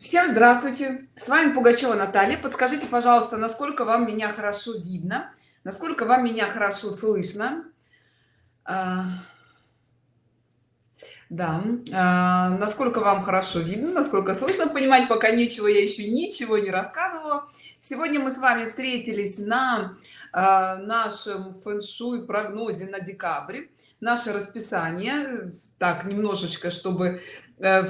Всем здравствуйте! С вами Пугачева Наталья. Подскажите, пожалуйста, насколько вам меня хорошо видно, насколько вам меня хорошо слышно. А, да, а, насколько вам хорошо видно, насколько слышно, понимать пока нечего, я еще ничего не рассказывала. Сегодня мы с вами встретились на а, нашем фэн-шуй прогнозе на декабрь. Наше расписание, так, немножечко, чтобы э,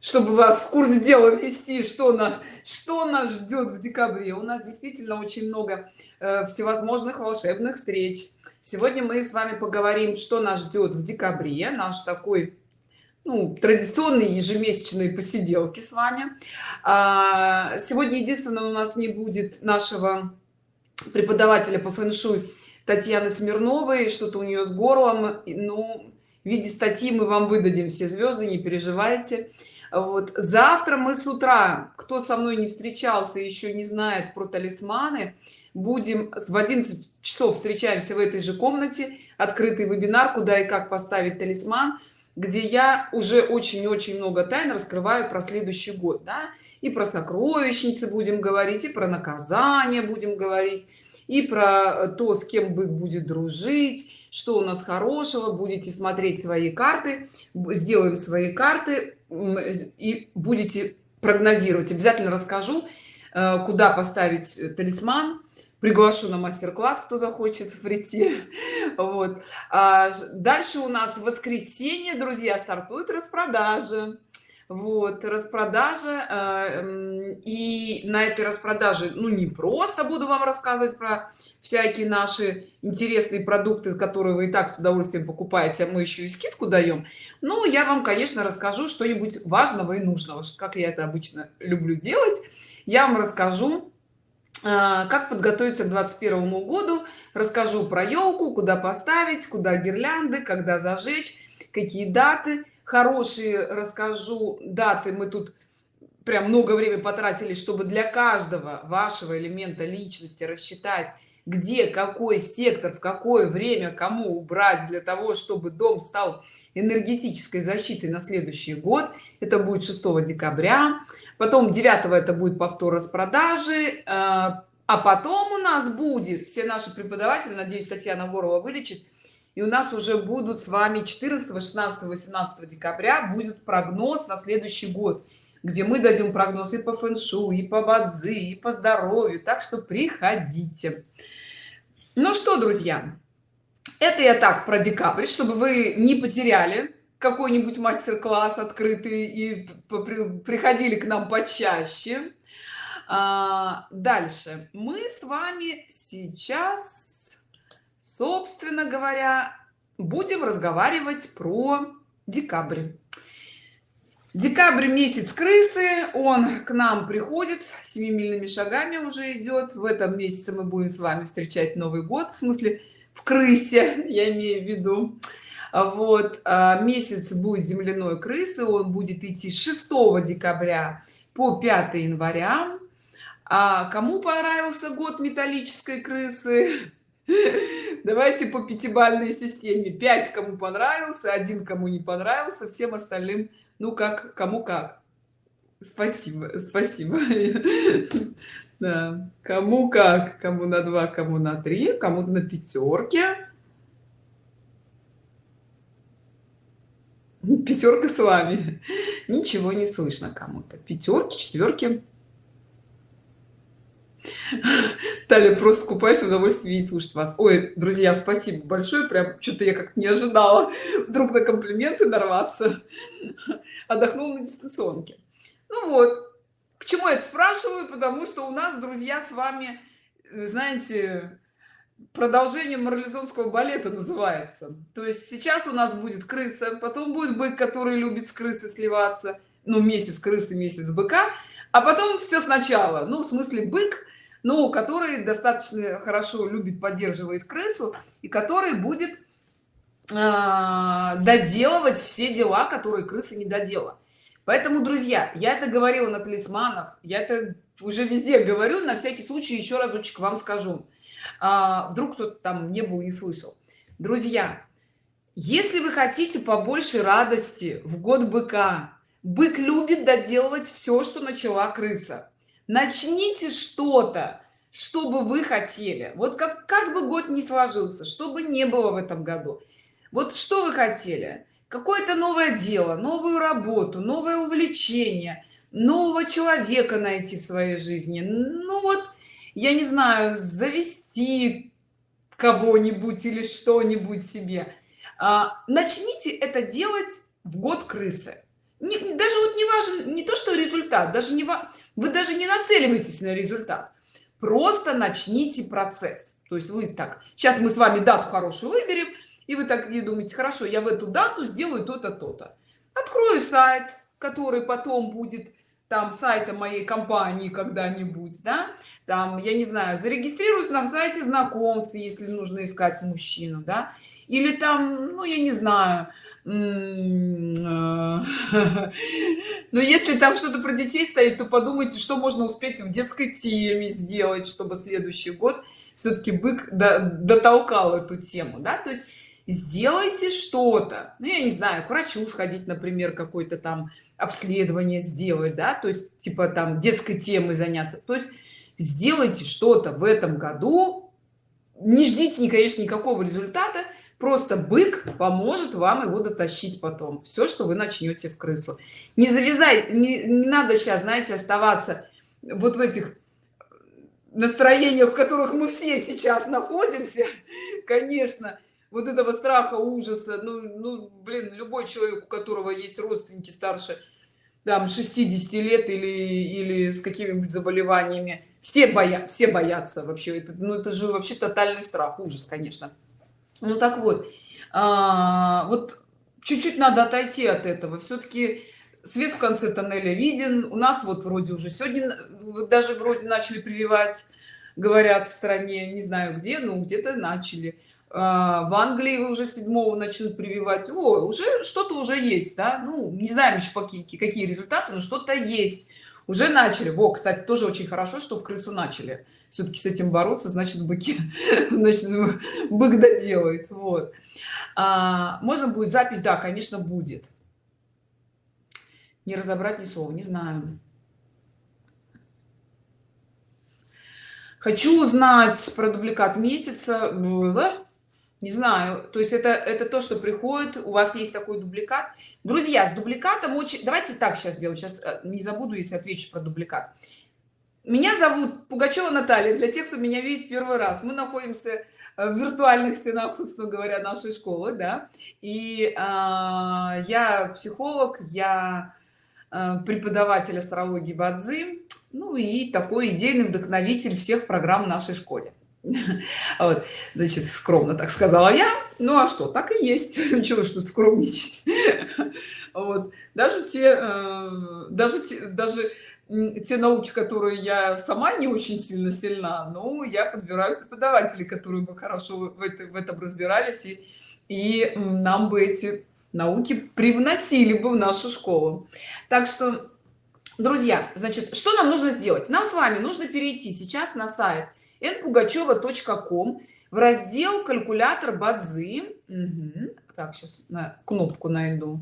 чтобы вас в курс дела ввести что на что нас ждет в декабре. У нас действительно очень много э, всевозможных волшебных встреч. Сегодня мы с вами поговорим что нас ждет в декабре наш такой ну, традиционные ежемесячные посиделки с вами. А, сегодня единственное у нас не будет нашего преподавателя по фэн-шуй татьяны смирновой. Что-то у нее с горлом. Ну виде статьи мы вам выдадим все звезды не переживайте вот завтра мы с утра кто со мной не встречался еще не знает про талисманы будем в 11 часов встречаемся в этой же комнате открытый вебинар куда и как поставить талисман где я уже очень-очень много тайн раскрываю про следующий год да? и про сокровищницы будем говорить и про наказание будем говорить и про то с кем бык будет дружить что у нас хорошего будете смотреть свои карты сделаем свои карты и будете прогнозировать. Обязательно расскажу э, куда поставить э, талисман. Приглашу на мастер-класс кто захочет прийти. Вот. А дальше у нас в воскресенье друзья стартует распродажа вот распродажа э, и на этой распродаже ну не просто буду вам рассказывать про всякие наши интересные продукты которые вы и так с удовольствием покупаете а мы еще и скидку даем. Ну я вам конечно расскажу что-нибудь важного и нужного как я это обычно люблю делать. Я вам расскажу э, как подготовиться к 21 году расскажу про елку куда поставить куда гирлянды когда зажечь какие даты хорошие расскажу. Даты мы тут прям много времени потратили чтобы для каждого вашего элемента личности рассчитать где какой сектор в какое время кому убрать для того чтобы дом стал энергетической защитой на следующий год. Это будет 6 декабря. Потом 9 это будет повтор распродажи. А, а потом у нас будет все наши преподаватели надеюсь татьяна ворова вылечит и у нас уже будут с вами 14 16 18 декабря будет прогноз на следующий год где мы дадим прогноз и по фэншу и по бадзи и по здоровью. Так что приходите. Ну что друзья это я так про декабрь чтобы вы не потеряли какой-нибудь мастер-класс открытый и приходили к нам почаще. А, дальше. Мы с вами сейчас собственно говоря будем разговаривать про декабрь. Декабрь месяц крысы он к нам приходит семимильными шагами уже идет. В этом месяце мы будем с вами встречать новый год в смысле в крысе я имею в виду. Вот а, месяц будет земляной крысы он будет идти с 6 декабря по 5 января. А кому понравился год металлической крысы давайте по пятибалльной системе. 5 кому понравился один кому не понравился всем остальным ну как кому как. Спасибо спасибо. Да. кому как. Кому на 2 кому на 3 кому на пятерке пятерка с вами. Ничего не слышно кому-то. Пятерки четверки Таля, просто купаюсь в удовольствии видеть, слушать вас. Ой, друзья, спасибо большое. Прям что-то я как-то не ожидала вдруг на комплименты нарваться. Отдохнул на дистанционке. Ну вот, к чему я это спрашиваю? Потому что у нас, друзья, с вами, знаете, продолжение марлезонского балета называется. То есть сейчас у нас будет крыса, потом будет бык, который любит с крысы сливаться. Ну, месяц крысы, месяц быка. А потом все сначала. Ну, в смысле, бык но который достаточно хорошо любит поддерживает крысу и который будет э, доделывать все дела которые крысы не додела поэтому друзья я это говорила на талисманах я это уже везде говорю на всякий случай еще разочек вам скажу. А, вдруг кто-то там не был и слышал. Друзья если вы хотите побольше радости в год быка бык любит доделывать все что начала крыса начните что-то чтобы вы хотели. Вот как как бы год не сложился чтобы не было в этом году. Вот что вы хотели? Какое-то новое дело новую работу новое увлечение нового человека найти в своей жизни. Ну вот я не знаю завести кого-нибудь или что-нибудь себе. А, начните это делать в год крысы. Не, даже вот не важен не то что результат даже не вы даже не нацеливаетесь на результат. Просто начните процесс. То есть вы так сейчас мы с вами дату хорошую выберем и вы так не думаете хорошо я в эту дату сделаю то-то то-то открою сайт который потом будет там сайтом моей компании когда-нибудь да? Там я не знаю зарегистрируюсь на сайте знакомств если нужно искать мужчину да? Или там ну я не знаю но если там что-то про детей стоит то подумайте что можно успеть в детской теме сделать чтобы следующий год все-таки бык дотолкал эту тему да? То есть сделайте что-то. Ну я не знаю к врачу сходить например какой-то там обследование сделать да? То есть типа там детской темой заняться. То есть сделайте что-то в этом году. Не ждите конечно никакого результата просто бык поможет вам его дотащить потом. Все что вы начнете в крысу. Не завязай не, не надо сейчас знаете оставаться вот в этих настроениях в которых мы все сейчас находимся. Конечно вот этого страха ужаса ну, ну блин любой человек у которого есть родственники старше там 60 лет или или с какими-нибудь заболеваниями все боя все боятся вообще. Это ну это же вообще тотальный страх ужас конечно ну так вот а, вот чуть-чуть надо отойти от этого. Все-таки свет в конце тоннеля виден. У нас вот вроде уже сегодня даже вроде начали прививать говорят в стране не знаю где но где-то начали. А, в англии уже седьмого начнут прививать. О, уже что-то уже есть да? Ну не знаем еще какие какие результаты но что-то есть. Уже начали. Во кстати тоже очень хорошо что в крысу начали все-таки с этим бороться значит быки значит бык доделает вот. А, можно будет запись да конечно будет. Не разобрать ни слова не знаю. Хочу узнать про дубликат месяца. Не знаю. То есть это это то что приходит у вас есть такой дубликат. Друзья с дубликатом очень давайте так сейчас сделаю сейчас э, не забуду если отвечу про дубликат меня зовут пугачева наталья для тех кто меня видит первый раз. Мы находимся э, в виртуальных стенах собственно говоря нашей школы да. И э, я психолог я э, преподаватель астрологии бадзи ну и такой идейный вдохновитель всех программ нашей школе. Вот значит скромно так сказала я. Ну а что так и есть. Чего ж тут скромничать? Вот. Даже те э, даже те, даже те науки которые я сама не очень сильно сильна но я подбираю преподавателей которые бы хорошо в, это, в этом разбирались и, и нам бы эти науки привносили бы в нашу школу. Так что друзья значит что нам нужно сделать? Нам с вами нужно перейти сейчас на сайт npugacheva.com в раздел калькулятор бадзи угу. так сейчас на кнопку найду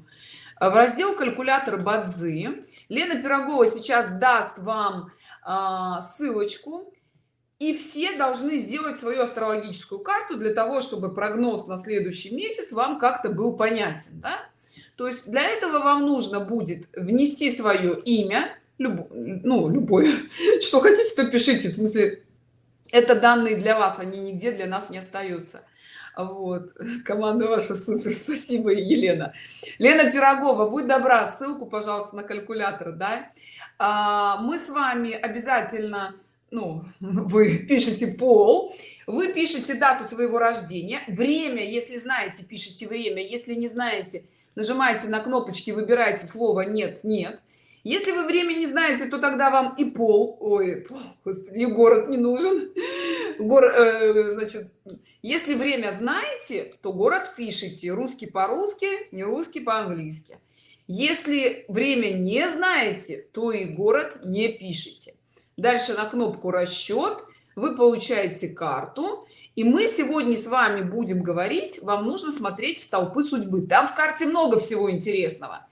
в раздел калькулятор бадзи лена пирогова сейчас даст вам а, ссылочку и все должны сделать свою астрологическую карту для того чтобы прогноз на следующий месяц вам как-то был понятен да? то есть для этого вам нужно будет внести свое имя люб... ну любое что хотите то пишите в смысле это данные для вас они нигде для нас не остаются вот. Команда ваша супер спасибо елена. Лена пирогова будь добра ссылку пожалуйста на калькулятор да? А, мы с вами обязательно ну вы пишете пол вы пишете дату своего рождения время если знаете пишите время если не знаете нажимаете на кнопочки выбираете слово нет нет если вы время не знаете то тогда вам и пол ой пол, господи город не нужен. Гор, э, значит если время знаете то город пишите. Русский по-русски не русский по-английски. Если время не знаете то и город не пишите. Дальше на кнопку расчет вы получаете карту. И мы сегодня с вами будем говорить вам нужно смотреть в столпы судьбы. Там в карте много всего интересного.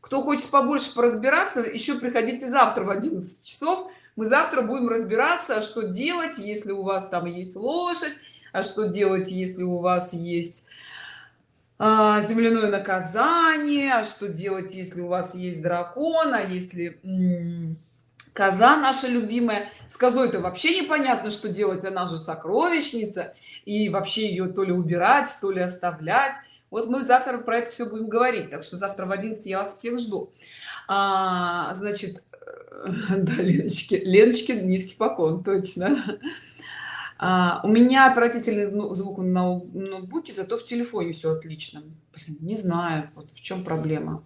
Кто хочет побольше поразбираться еще приходите завтра в 11 часов. Мы завтра будем разбираться что делать если у вас там есть лошадь а что делать если у вас есть а, земляное наказание? А что делать если у вас есть дракон? А если коза наша любимая? С козой это вообще непонятно что делать. Она же сокровищница. И вообще ее то ли убирать то ли оставлять. Вот мы завтра про это все будем говорить. Так что завтра в 11 я вас всех жду. А, значит да, леночки леночки низкий поклон точно а, у меня отвратительный звук на ноутбуке зато в телефоне все отлично. Блин, не знаю вот в чем проблема.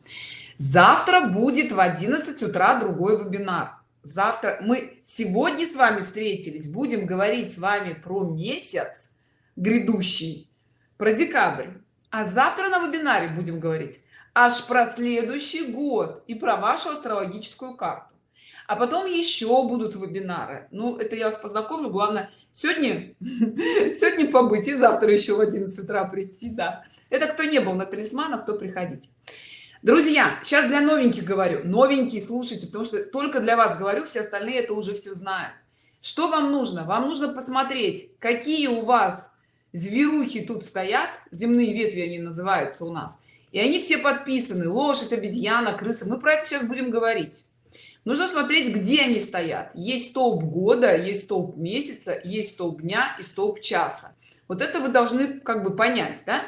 Завтра будет в 11 утра другой вебинар. Завтра мы сегодня с вами встретились будем говорить с вами про месяц грядущий про декабрь. А завтра на вебинаре будем говорить аж про следующий год и про вашу астрологическую карту. А потом еще будут вебинары. Ну это я вас познакомлю. Главное сегодня сегодня побыть и завтра еще в 11 утра прийти да. Это кто не был на талисманах кто приходить. Друзья сейчас для новеньких говорю. Новенькие слушайте потому что только для вас говорю все остальные это уже все знают. Что вам нужно? Вам нужно посмотреть какие у вас зверухи тут стоят земные ветви они называются у нас и они все подписаны. Лошадь обезьяна крыса. Мы про это сейчас будем говорить нужно смотреть где они стоят. Есть столб года есть столб месяца есть столб дня и столб часа. Вот это вы должны как бы понять да?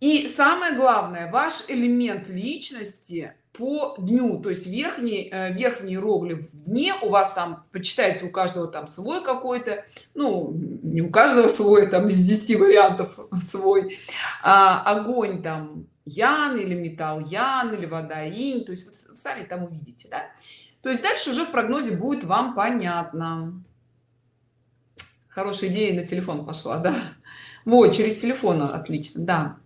и самое главное ваш элемент личности по дню. То есть верхний э, верхний иероглиф в дне у вас там почитайте у каждого там свой какой-то ну не у каждого свой там из 10 вариантов свой. А, огонь там ян или металл ян или вода инь. То есть сами там увидите да? То есть дальше уже в прогнозе будет вам понятно. Хорошая идея на телефон пошла да. Вот через телефон отлично да.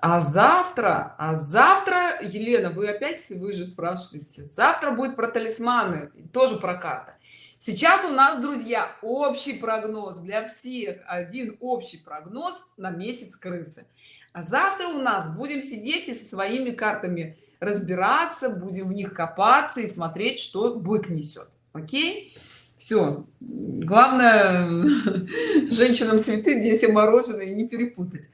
А завтра а завтра елена вы опять вы же спрашиваете завтра будет про талисманы тоже про карты. Сейчас у нас друзья общий прогноз для всех один общий прогноз на месяц крысы. А завтра у нас будем сидеть и со своими картами разбираться будем в них копаться и смотреть что бык несет окей? Все главное женщинам цветы детям мороженое не перепутать.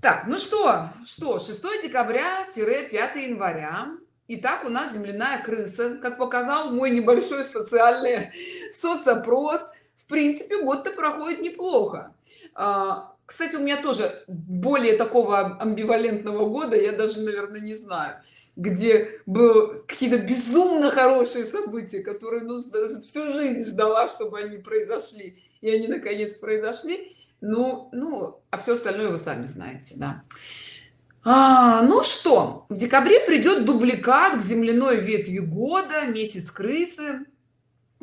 Так ну что? Что? 6 декабря 5 января. И так у нас земляная крыса как показал мой небольшой социальный соцопрос. В принципе год-то проходит неплохо. А, кстати у меня тоже более такого амбивалентного года я даже наверное не знаю где был какие-то безумно хорошие события которые ну всю жизнь ждала чтобы они произошли. И они наконец произошли. Ну ну а все остальное вы сами знаете да. А, ну что в декабре придет дубликат к земляной ветви года месяц крысы.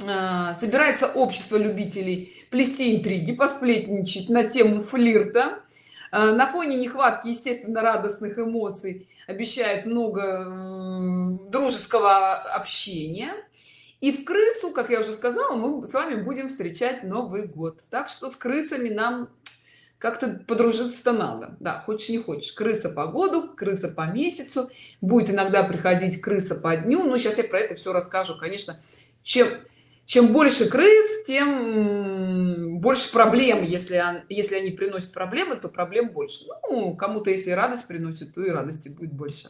А, собирается общество любителей плести интриги посплетничать на тему флирта. А, на фоне нехватки естественно радостных эмоций обещает много дружеского общения. И в крысу как я уже сказала мы с вами будем встречать новый год. Так что с крысами нам как-то подружиться-то надо. Да хочешь не хочешь. Крыса по году крыса по месяцу. Будет иногда приходить крыса по дню. Но сейчас я про это все расскажу. Конечно чем чем больше крыс тем больше проблем. Если если они приносят проблемы то проблем больше. Ну, кому-то если радость приносит то и радости будет больше.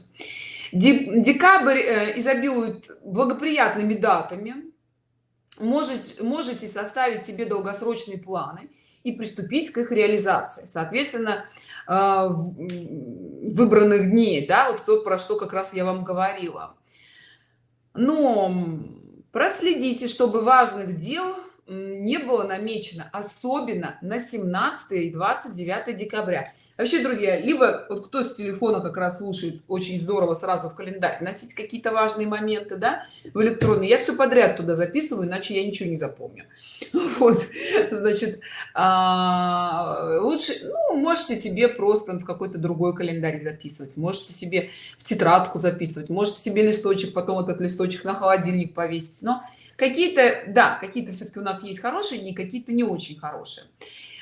Декабрь э, изобилует благоприятными датами. Можете можете составить себе долгосрочные планы и приступить к их реализации. Соответственно э, выбранных дней да вот то про что как раз я вам говорила. Но проследите чтобы важных дел не было намечено особенно на 17 и 29 декабря. Вообще друзья либо вот кто с телефона как раз слушает очень здорово сразу в календарь носить какие-то важные моменты да в электронный я все подряд туда записываю иначе я ничего не запомню. Вот значит а, лучше ну, можете себе просто в какой-то другой календарь записывать можете себе в тетрадку записывать можете себе листочек потом этот листочек на холодильник повесить но какие-то да какие-то все-таки у нас есть хорошие не какие-то не очень хорошие.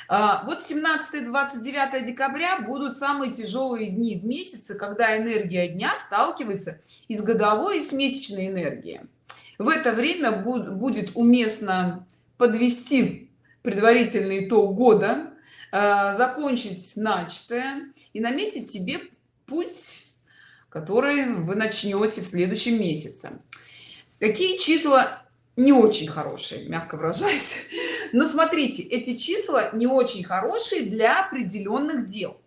А, вот 17 29 декабря будут самые тяжелые дни в месяце когда энергия дня сталкивается и с годовой и с месячной энергией. В это время будет уместно подвести предварительный итог года а, закончить начатое и наметить себе путь который вы начнете в следующем месяце. Какие числа не очень хорошие мягко выражаясь. Но смотрите эти числа не очень хорошие для определенных дел.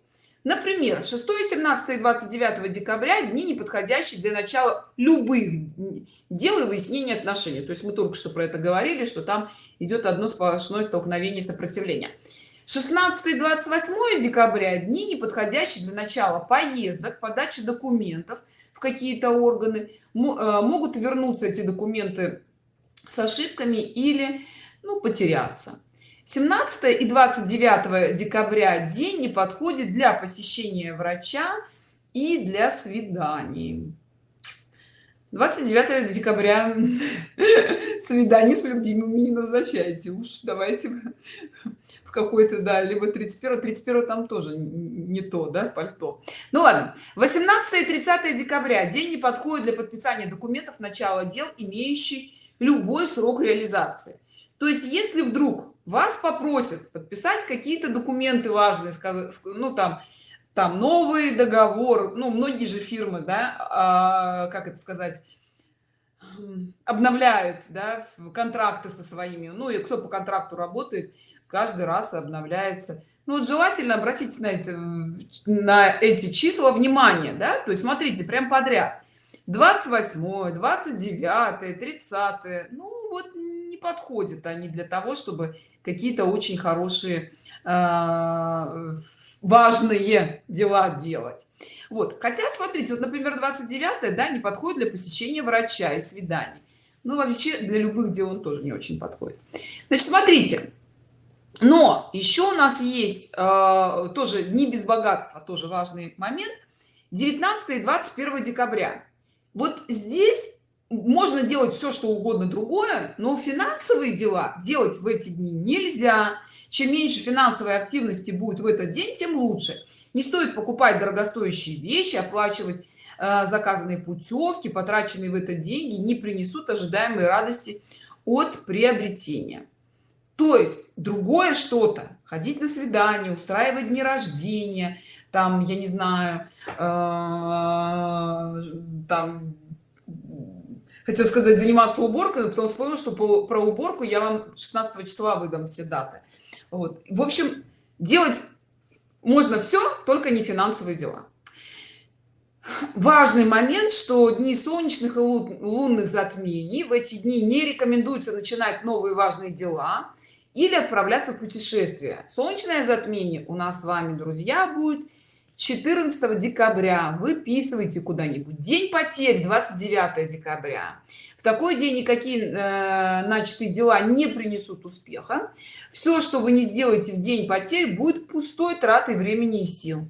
Например 6 17 29 декабря дни не подходящие для начала любых дел и выяснения отношений. То есть мы только что про это говорили что там идет одно сплошное столкновение сопротивления. 16 28 декабря дни не подходящие для начала поездок подачи документов в какие-то органы. Э, могут вернуться эти документы с ошибками или ну, потеряться. 17 и 29 декабря день не подходит для посещения врача и для свиданий. 29 декабря. Свидание с любимыми не назначайте. Уж давайте в какой-то да либо 31 31 там тоже не то да пальто. Ну ладно. 18 и 30 декабря. День не подходит для подписания документов начала дел имеющий любой срок реализации. То есть если вдруг вас попросят подписать какие-то документы важные ну там там новый договор ну многие же фирмы да а, как это сказать обновляют да, контракты со своими. Ну и кто по контракту работает каждый раз обновляется. Ну вот желательно обратить на это на эти числа внимание да. То есть смотрите прям подряд 28 29 30 ну вот не подходят они для того чтобы какие-то очень хорошие э, важные дела делать. Вот. Хотя смотрите вот например 29 да не подходит для посещения врача и свиданий. Ну вообще для любых дел он тоже не очень подходит. Значит смотрите. Но еще у нас есть э, тоже не без богатства тоже важный момент. 19 и 21 декабря вот здесь можно делать все что угодно другое но финансовые дела делать в эти дни нельзя. Чем меньше финансовой активности будет в этот день тем лучше. Не стоит покупать дорогостоящие вещи оплачивать э, заказанные путевки потраченные в этот деньги не принесут ожидаемой радости от приобретения. То есть другое что-то ходить на свидание устраивать дни рождения там я не знаю э, там хотел сказать заниматься уборкой но потом вспомнил что про уборку я вам 16 числа выдам все даты. Вот. В общем делать можно все только не финансовые дела. Важный момент что дни солнечных и лунных затмений в эти дни не рекомендуется начинать новые важные дела или отправляться в путешествие солнечное затмение у нас с вами друзья будет 14 декабря. Выписывайте куда-нибудь. День потерь 29 декабря. В такой день никакие э, начатые дела не принесут успеха. Все что вы не сделаете в день потерь будет пустой тратой времени и сил.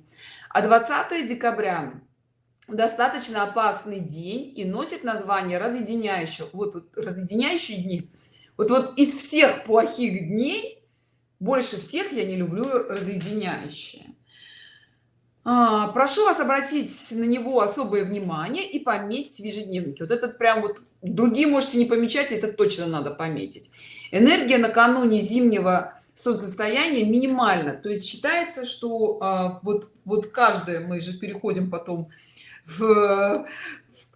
А 20 декабря достаточно опасный день и носит название разъединяющего вот, вот разъединяющие дни вот вот из всех плохих дней больше всех я не люблю разъединяющие прошу вас обратить на него особое внимание и пометить в ежедневнике. Вот этот прям вот другие можете не помечать это точно надо пометить. Энергия накануне зимнего солнцестояния минимально то есть считается что а, вот вот каждое мы же переходим потом в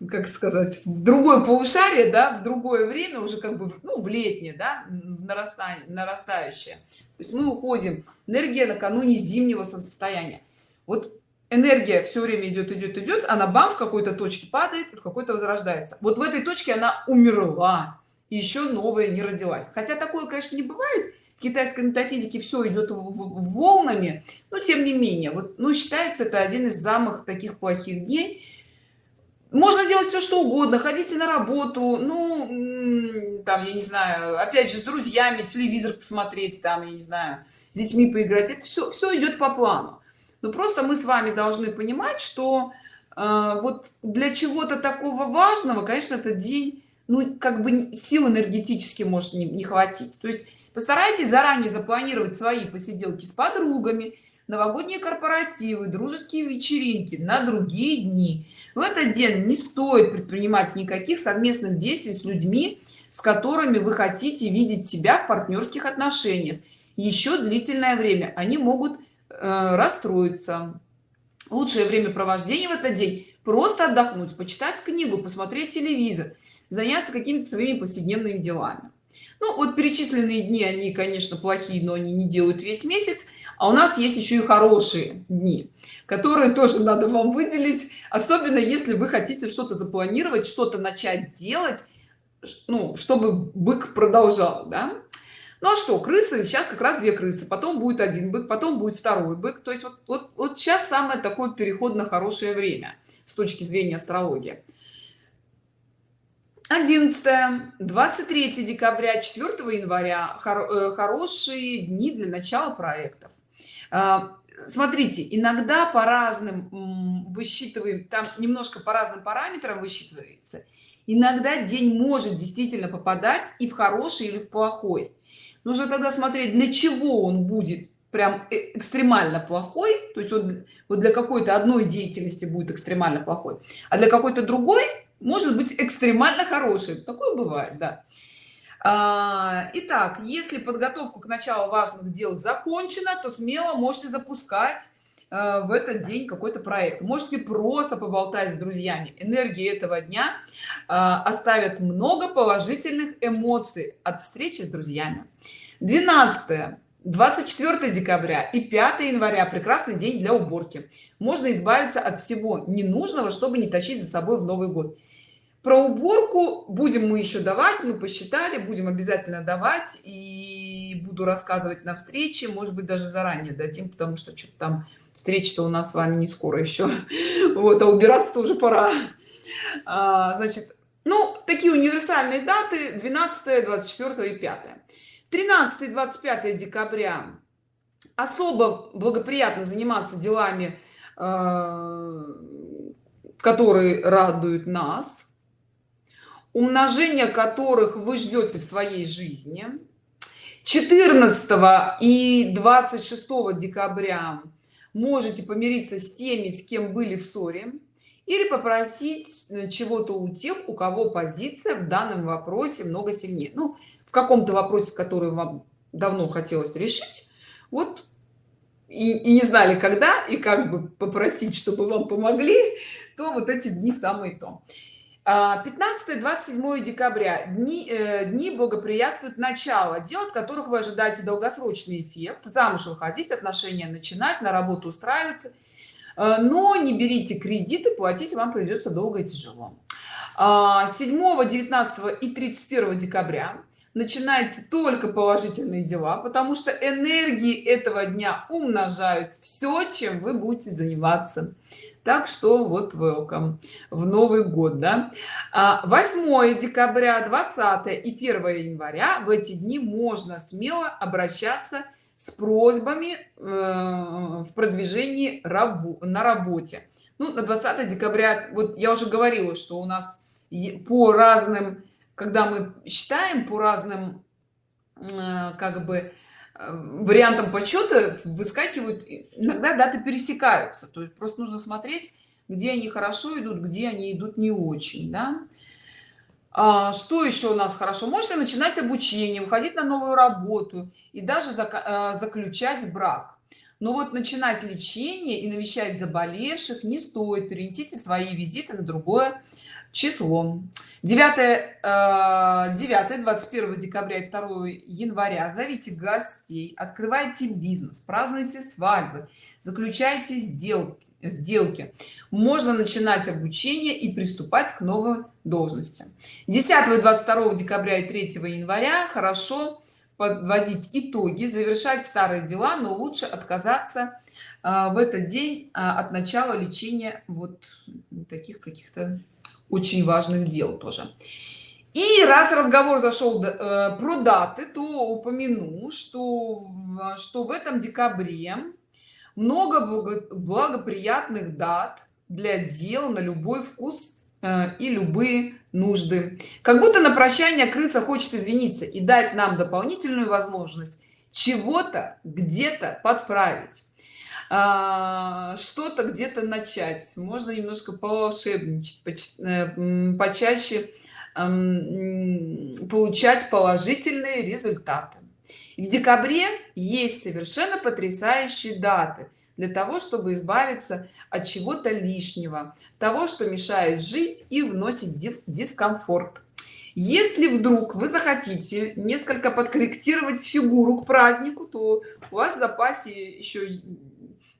как сказать в другое полушарие да в другое время уже как бы ну в летнее да нарастание нарастающее. То есть мы уходим энергия накануне зимнего состояния вот энергия все время идет идет идет она бам в какой-то точке падает в какой-то возрождается. Вот в этой точке она умерла и еще новая не родилась. Хотя такое конечно не бывает. В китайской метафизике все идет волнами но тем не менее. Вот ну считается это один из самых таких плохих дней. Можно делать все что угодно ходите на работу ну там я не знаю опять же с друзьями телевизор посмотреть там я не знаю с детьми поиграть. Это все все идет по плану но просто мы с вами должны понимать что э, вот для чего-то такого важного конечно этот день ну как бы сил энергетически может не, не хватить. То есть постарайтесь заранее запланировать свои посиделки с подругами новогодние корпоративы дружеские вечеринки на другие дни. В этот день не стоит предпринимать никаких совместных действий с людьми с которыми вы хотите видеть себя в партнерских отношениях. Еще длительное время они могут э, расстроиться лучшее времяпровождение в этот день просто отдохнуть почитать книгу посмотреть телевизор заняться какими-то своими повседневными делами ну вот перечисленные дни они конечно плохие но они не делают весь месяц а у нас есть еще и хорошие дни которые тоже надо вам выделить особенно если вы хотите что-то запланировать что-то начать делать ну чтобы бык продолжал да? Ну а что крысы сейчас как раз две крысы потом будет один бык потом будет второй бык. То есть вот, вот, вот сейчас самое такое переходно хорошее время с точки зрения астрологии. 11 23 декабря 4 января. Хоро э, хорошие дни для начала проектов. А, смотрите иногда по разным высчитываем там немножко по разным параметрам высчитывается. Иногда день может действительно попадать и в хороший или в плохой нужно тогда смотреть для чего он будет прям э, экстремально плохой то есть вот, вот для какой-то одной деятельности будет экстремально плохой а для какой-то другой может быть экстремально хороший. Такое бывает да. А, итак если подготовка к началу важных дел закончена то смело можете запускать в этот день какой-то проект. Можете просто поболтать с друзьями. Энергии этого дня э, оставят много положительных эмоций от встречи с друзьями. 12 24 декабря и 5 января. Прекрасный день для уборки. Можно избавиться от всего ненужного чтобы не тащить за собой в новый год. Про уборку будем мы еще давать мы посчитали будем обязательно давать и буду рассказывать на встрече может быть даже заранее дадим потому что что-то там встреча-то у нас с вами не скоро еще вот а убираться уже пора. А, значит ну такие универсальные даты 12 24 и 5 13 25 декабря. Особо благоприятно заниматься делами э, которые радуют нас умножение которых вы ждете в своей жизни. 14 и 26 декабря можете помириться с теми с кем были в ссоре или попросить э, чего-то у тех у кого позиция в данном вопросе много сильнее. Ну в каком-то вопросе который вам давно хотелось решить вот и, и не знали когда и как бы попросить чтобы вам помогли то вот эти дни самые то 15-27 а, декабря. Дни, э, дни благоприятствуют начало дел от которых вы ожидаете долгосрочный эффект. Замуж выходить отношения начинать на работу устраиваться. Э, но не берите кредиты платить вам придется долго и тяжело. 7 19 и 31 декабря начинается только положительные дела потому что энергии этого дня умножают все чем вы будете заниматься так что вот welcome в новый год да? 8 а, декабря 20 и 1 января в эти дни можно смело обращаться с просьбами э, в продвижении рабу на работе. Ну на 20 декабря вот я уже говорила что у нас по разным когда мы считаем по разным э, как бы вариантом подсчета выскакивают иногда даты пересекаются. То есть просто нужно смотреть где они хорошо идут где они идут не очень да? а, что еще у нас хорошо? Можно начинать обучение выходить на новую работу и даже зак э, заключать брак. Но вот начинать лечение и навещать заболевших не стоит. Перенесите свои визиты на другое число. 9 9 21 декабря и 2 января. Зовите гостей открывайте бизнес празднуйте свадьбы заключайте сделки сделки. Можно начинать обучение и приступать к новой должности. 10 и 22 декабря и 3 января. Хорошо подводить итоги завершать старые дела но лучше отказаться а, в этот день а, от начала лечения вот таких каких-то очень важных дел тоже. И раз разговор зашел э, про даты то упомяну что что в этом декабре много благоприятных дат для дел на любой вкус э, и любые нужды. Как будто на прощание крыса хочет извиниться и дать нам дополнительную возможность чего-то где-то подправить что-то где-то начать. Можно немножко поволшебничать э, почаще получать положительные результаты. В декабре есть совершенно потрясающие даты для того чтобы избавиться от чего-то лишнего того что мешает жить и вносит дискомфорт. Если вдруг вы захотите несколько подкорректировать фигуру к празднику то у вас в запасе еще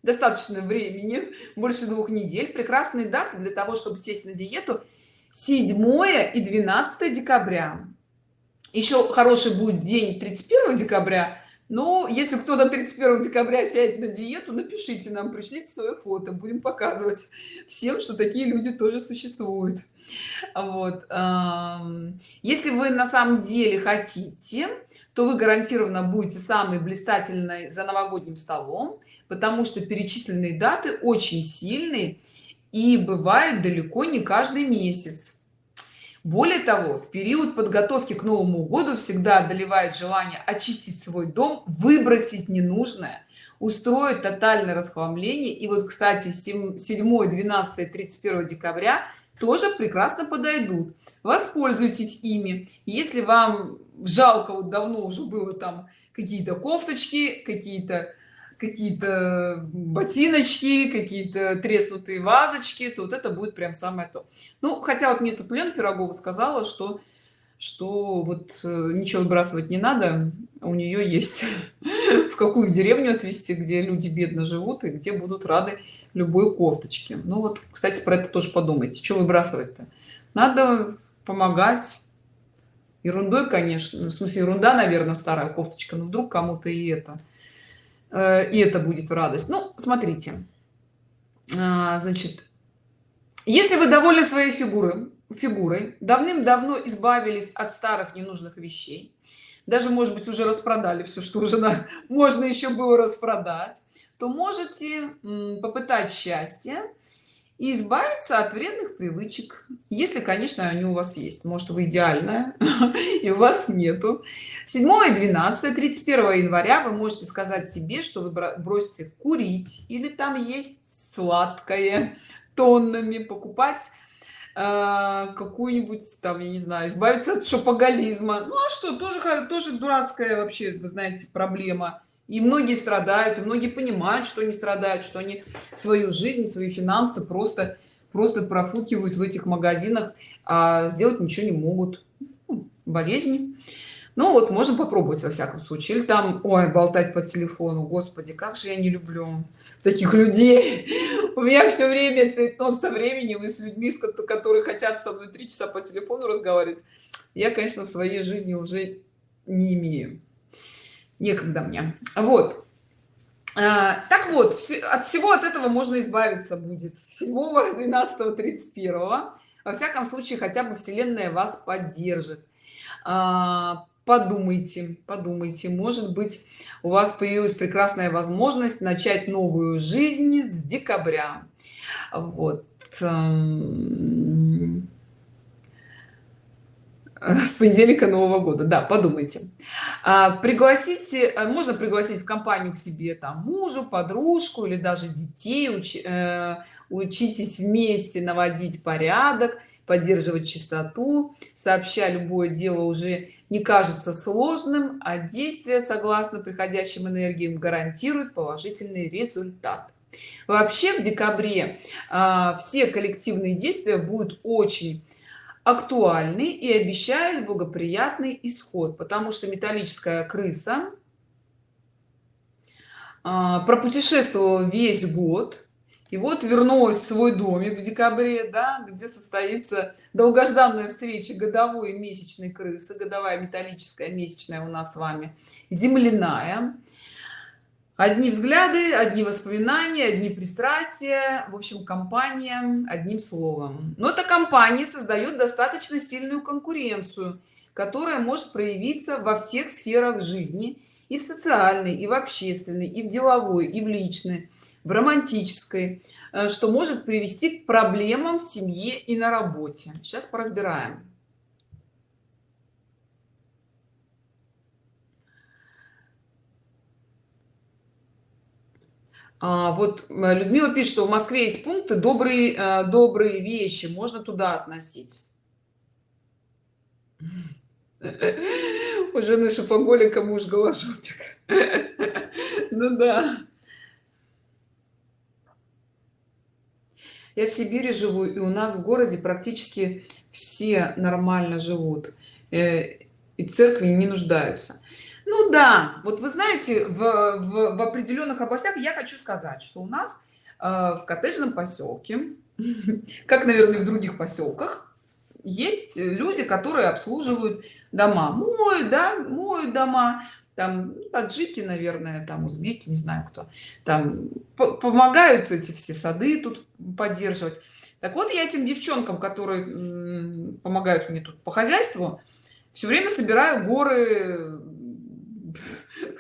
достаточно времени больше двух недель. Прекрасные даты для того чтобы сесть на диету. 7 и 12 декабря. Еще хороший будет день 31 декабря. Но если кто-то 31 декабря сядет на диету напишите нам пришлите свое фото будем показывать всем что такие люди тоже существуют. Вот если вы на самом деле хотите то вы гарантированно будете самый блистательной за новогодним столом потому что перечисленные даты очень сильные и бывают далеко не каждый месяц. Более того в период подготовки к новому году всегда одолевает желание очистить свой дом выбросить ненужное устроить тотальное расхламление. И вот кстати 7 12 31 декабря тоже прекрасно подойдут. Воспользуйтесь ими. Если вам жалко вот давно уже было там какие-то кофточки какие-то какие-то ботиночки какие-то треснутые вазочки то вот это будет прям самое то. Ну хотя вот мне тут лена пирогова сказала что что вот э, ничего выбрасывать не надо у нее есть в какую деревню отвезти где люди бедно живут и где будут рады любой кофточке. Ну вот кстати про это тоже подумайте. Что выбрасывать-то надо помогать. Ерундой конечно ну, в смысле ерунда наверное старая кофточка но вдруг кому-то и это и это будет в радость. Ну смотрите. А, значит если вы довольны своей фигурой фигурой давным-давно избавились от старых ненужных вещей даже может быть уже распродали все что уже на, можно еще было распродать то можете попытать счастье и избавиться от вредных привычек если конечно они у вас есть. Может вы идеальная и у вас нету. 7 и 12 31 января вы можете сказать себе что вы бросите курить или там есть сладкое тоннами покупать э, какую-нибудь там я не знаю избавиться от шопоголизма. Ну а что тоже тоже дурацкая вообще вы знаете проблема и многие страдают и многие понимают что они страдают что они свою жизнь свои финансы просто просто профукивают в этих магазинах а сделать ничего не могут. Ну, болезни ну вот можно попробовать во всяком случае. Или там ой болтать по телефону. Господи как же я не люблю таких людей. У меня все время цветно со временем и с людьми которые хотят со мной три часа по телефону разговаривать. Я конечно в своей жизни уже не имею некогда мне. Вот. А, так вот от всего от этого можно избавиться будет. 7 12 31 во всяком случае хотя бы вселенная вас поддержит. А, подумайте подумайте. Может быть у вас появилась прекрасная возможность начать новую жизнь с декабря. Вот эм, с понедельника нового года. Да подумайте. А, пригласите а, можно пригласить в компанию к себе там мужу подружку или даже детей уч, э, учитесь вместе наводить порядок поддерживать чистоту. Сообща любое дело уже не кажется сложным а действия согласно приходящим энергиям гарантируют положительный результат. Вообще в декабре э, все коллективные действия будут очень актуальны и обещают благоприятный исход потому что металлическая крыса а, пропутешествовала весь год и вот вернулась в свой домик в декабре да, где состоится долгожданная встреча годовой месячной крысы годовая металлическая месячная у нас с вами земляная одни взгляды одни воспоминания одни пристрастия в общем компания одним словом. Но эта компания создает достаточно сильную конкуренцию которая может проявиться во всех сферах жизни и в социальной и в общественной и в деловой и в личной в романтической э, что может привести к проблемам в семье и на работе. Сейчас поразбираем А, вот э, Людмила пишет, что в Москве есть пункты добрые, э, добрые вещи, можно туда относить. У жены шопоголика муж голожопик. Ну да. Я в Сибири живу, и у нас в городе практически все нормально живут. Э, и церкви не нуждаются ну да вот вы знаете в, в, в определенных областях я хочу сказать что у нас э, в коттеджном поселке как наверное в других поселках есть люди которые обслуживают дома. Моют да моют дома там таджики наверное там узбеки не знаю кто. Там помогают эти все сады тут поддерживать. Так вот я этим девчонкам которые помогают мне тут по хозяйству все время собираю горы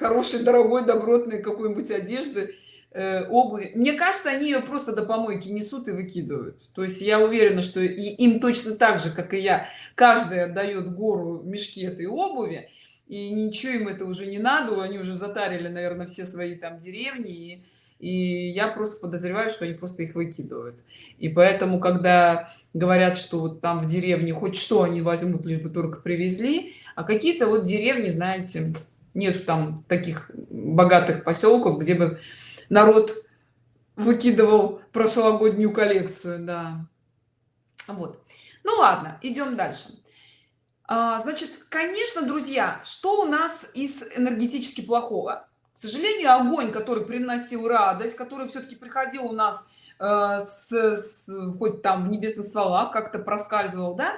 хорошей дорогой добротной какой-нибудь одежды э, обуви. Мне кажется они ее просто до помойки несут и выкидывают. То есть я уверена что и им точно так же как и я каждый отдает гору мешки этой обуви и ничего им это уже не надо. Они уже затарили наверное все свои там деревни и, и я просто подозреваю что они просто их выкидывают. И поэтому когда говорят что вот там в деревне хоть что они возьмут лишь бы только привезли а какие-то вот деревни знаете нет там таких богатых поселков где бы народ выкидывал прошлогоднюю коллекцию да. Вот. Ну ладно идем дальше. А, значит конечно друзья что у нас из энергетически плохого? К сожалению огонь который приносил радость который все-таки приходил у нас э, с, с хоть там в небесных стволах как-то проскальзывал да?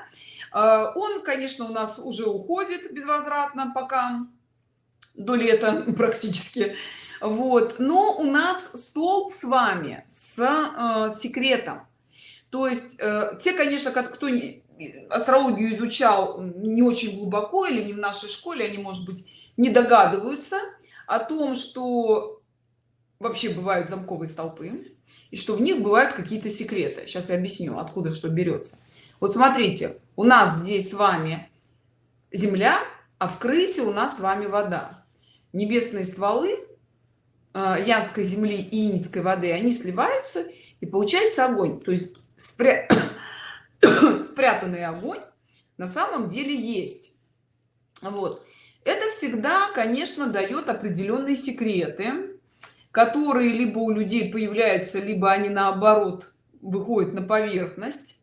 Э, он конечно у нас уже уходит безвозвратно пока до лета практически. Вот. Но у нас столб с вами с э, секретом. То есть э, те конечно как кто не астрологию изучал не очень глубоко или не в нашей школе они может быть не догадываются о том что вообще бывают замковые столпы и что в них бывают какие-то секреты. Сейчас я объясню откуда что берется. Вот смотрите у нас здесь с вами земля а в крысе у нас с вами вода небесные стволы э, янской земли и инской воды они сливаются и получается огонь. То есть спря... спрятанный огонь на самом деле есть. Вот. Это всегда конечно дает определенные секреты которые либо у людей появляются либо они наоборот выходят на поверхность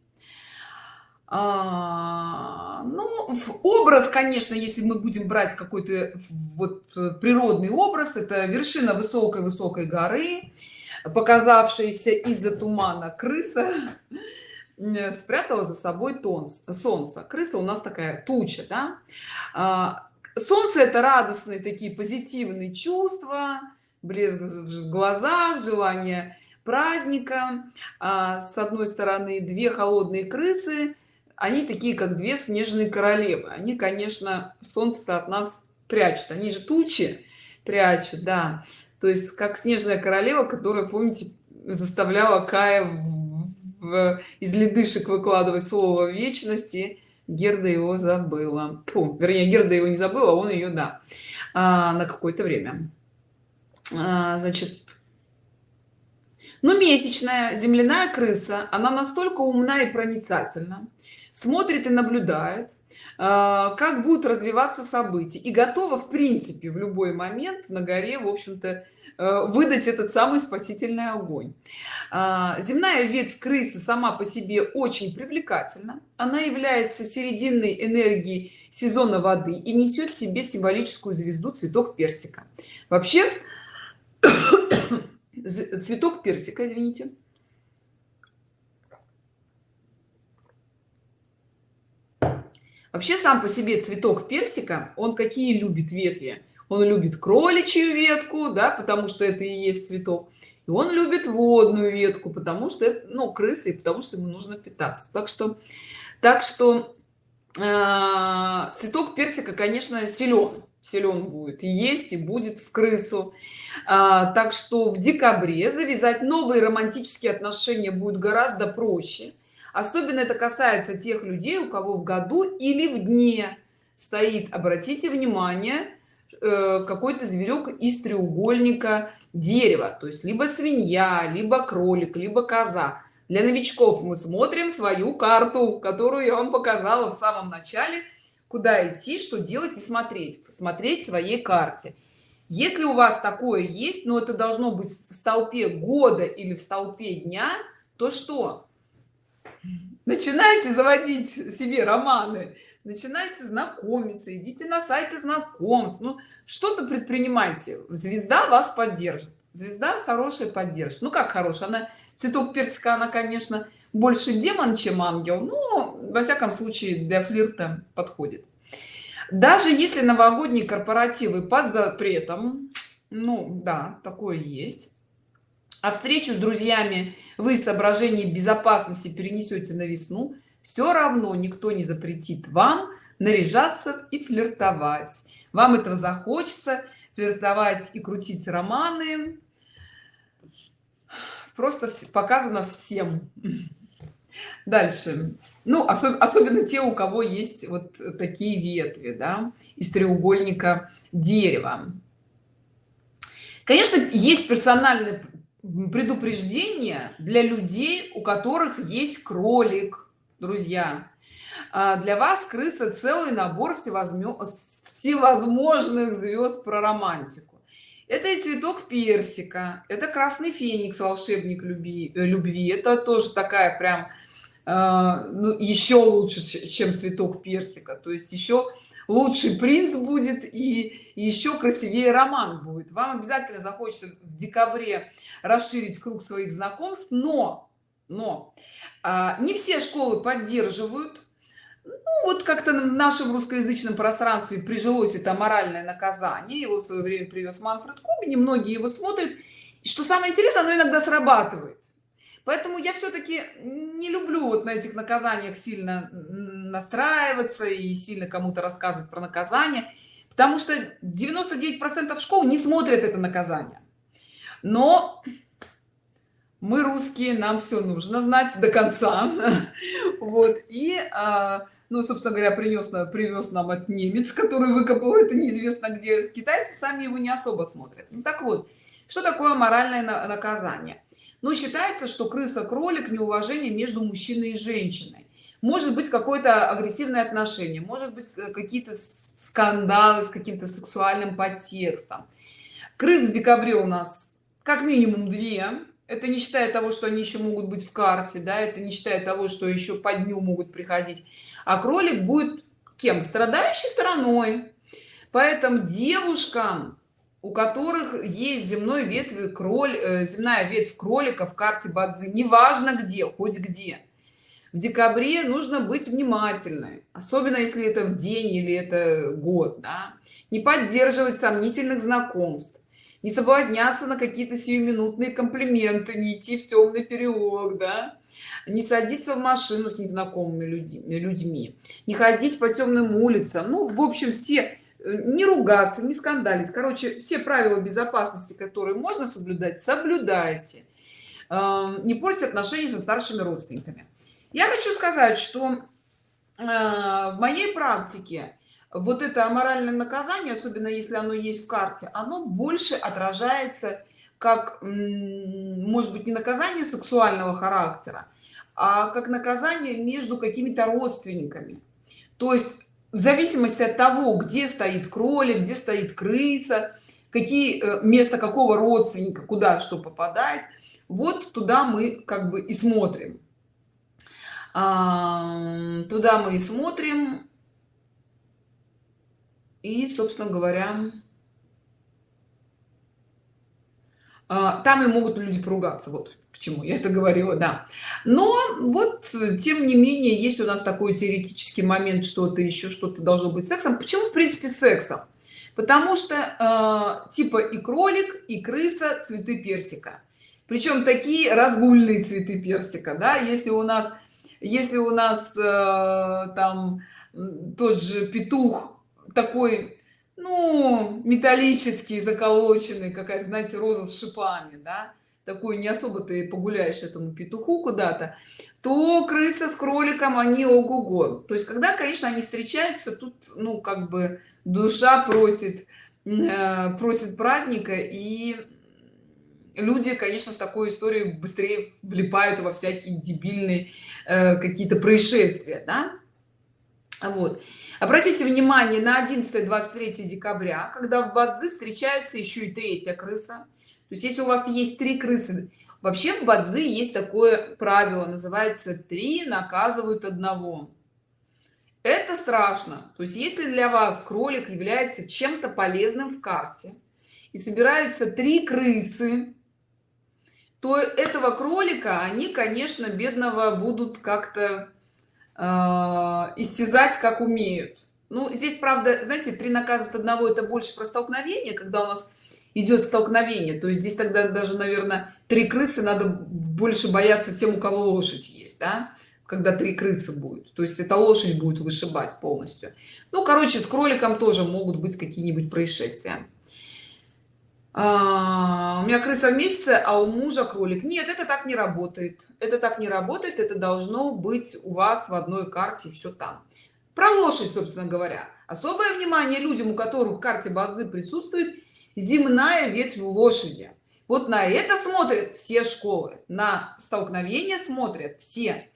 а, ну образ конечно если мы будем брать какой-то вот э, природный образ это вершина высокой высокой горы показавшаяся из-за тумана крыса спрятала за собой тон солнце крыса у нас такая туча да? а, солнце это радостные такие позитивные чувства блеск в глазах желание праздника а, с одной стороны две холодные крысы они такие как две снежные королевы. Они конечно солнце от нас прячут. Они же тучи прячут да. То есть как снежная королева которая помните заставляла кая в, в, из ледышек выкладывать слово вечности. Герда его забыла. Фу, вернее герда его не забыла он ее да а, на какое-то время. А, значит ну, месячная земляная крыса она настолько умна и проницательна смотрит и наблюдает а, как будут развиваться события. И готова в принципе в любой момент на горе в общем-то э, выдать этот самый спасительный огонь. А, земная ветвь крысы сама по себе очень привлекательна. Она является серединной энергии сезона воды и несет в себе символическую звезду цветок персика. Вообще цветок персика извините вообще сам по себе цветок персика он какие любит ветви? Он любит кроличью ветку да потому что это и есть цветок. И он любит водную ветку потому что это ну крысы потому что ему нужно питаться. Так что так что э, цветок персика конечно силен силен будет есть и будет в крысу. А, так что в декабре завязать новые романтические отношения будет гораздо проще особенно это касается тех людей у кого в году или в дне стоит обратите внимание э, какой-то зверек из треугольника дерева. То есть либо свинья либо кролик либо коза. Для новичков мы смотрим свою карту которую я вам показала в самом начале куда идти что делать и смотреть смотреть своей карте. Если у вас такое есть но это должно быть в столпе года или в столпе дня то что начинайте заводить себе романы начинайте знакомиться идите на сайты знакомств. Ну что-то предпринимайте. Звезда вас поддержит. Звезда хорошая поддержит. Ну как хорошая? Она цветок персика она конечно больше демон чем ангел но во всяком случае для флирта подходит. Даже если новогодние корпоративы под запретом ну да такое есть а встречу с друзьями вы соображений безопасности перенесете на весну. Все равно никто не запретит вам наряжаться и флиртовать. Вам этого захочется флиртовать и крутить романы. Просто показано всем. Дальше. Ну особ особенно те у кого есть вот такие ветви да, из треугольника дерева. Конечно есть персональное предупреждение для людей у которых есть кролик друзья. А для вас крыса целый набор всевозможных звезд про романтику. Это и цветок персика это красный феникс волшебник любви любви. Это тоже такая прям а, ну, еще лучше чем цветок персика. То есть еще лучший принц будет и еще красивее роман будет. Вам обязательно захочется в декабре расширить круг своих знакомств но но а, не все школы поддерживают. Ну, вот как-то в нашем русскоязычном пространстве прижилось это моральное наказание. Его в свое время привез манфред кубни многие его смотрят. И что самое интересное оно иногда срабатывает. Поэтому я все-таки не люблю вот на этих наказаниях сильно настраиваться и сильно кому-то рассказывать про наказание потому что 99 процентов школ не смотрят это наказание. Но мы русские нам все нужно знать до конца. Вот и а, ну собственно говоря принес привез нам от немец который выкопал это неизвестно где. Китайцы сами его не особо смотрят. Ну, так вот что такое моральное наказание? Ну считается что крыса кролик неуважение между мужчиной и женщиной может быть какое-то агрессивное отношение может быть э, какие-то скандалы с каким-то сексуальным подтекстом. Крыс в декабре у нас как минимум две. Это не считая того что они еще могут быть в карте да это не считая того что еще по дню могут приходить. А кролик будет кем? Страдающей стороной. Поэтому девушкам у которых есть земной ветви кроль э, земная ветвь кролика в карте бадзи неважно где хоть где в декабре нужно быть внимательной особенно если это в день или это год да? не поддерживать сомнительных знакомств не соблазняться на какие-то сиюминутные комплименты не идти в темный переулок да? не садиться в машину с незнакомыми людьми не ходить по темным улицам ну в общем все Э, не ругаться не скандалить короче все правила безопасности которые можно соблюдать соблюдайте эм, не портить отношения со старшими родственниками я хочу сказать что э, в моей практике вот это аморальное наказание особенно если оно есть в карте оно больше отражается как может быть не наказание сексуального характера а как наказание между какими-то родственниками. То есть в зависимости от того где стоит кролик где стоит крыса какие э, место какого родственника куда что попадает вот туда мы как бы и смотрим туда мы и смотрим. И собственно говоря а, там и могут люди поругаться вот чему я это говорила да. Но вот тем не менее есть у нас такой теоретический момент что-то еще что-то должно быть сексом. Почему в принципе сексом? Потому что э, типа и кролик и крыса цветы персика. Причем такие разгульные цветы персика да. Если у нас если у нас э, там тот же петух такой ну металлический заколоченный какая знаете роза с шипами да такой не особо ты погуляешь этому петуху куда-то то крыса с кроликом они ого-го. То есть когда конечно они встречаются тут ну как бы душа просит э, просит праздника и люди конечно с такой историей быстрее влипают во всякие дебильные э, какие-то происшествия да? вот. Обратите внимание на 11 23 декабря когда в бадзи встречаются еще и третья крыса. То есть если у вас есть три крысы вообще в бадзи есть такое правило называется три наказывают одного это страшно. То есть если для вас кролик является чем-то полезным в карте и собираются три крысы то этого кролика они конечно бедного будут как-то э, истязать как умеют. Ну здесь правда знаете три наказывают одного это больше про столкновение когда у нас идет столкновение. То есть здесь тогда даже наверное три крысы надо больше бояться тем у кого лошадь есть да? когда три крысы будет. То есть это лошадь будет вышибать полностью. Ну короче с кроликом тоже могут быть какие-нибудь происшествия а, у меня крыса в месяце а у мужа кролик. Нет это так не работает. Это так не работает. Это должно быть у вас в одной карте все там. Про лошадь собственно говоря. Особое внимание людям у которых в карте базы присутствует земная ветвь лошади. Вот на это смотрят все школы. На столкновение смотрят все.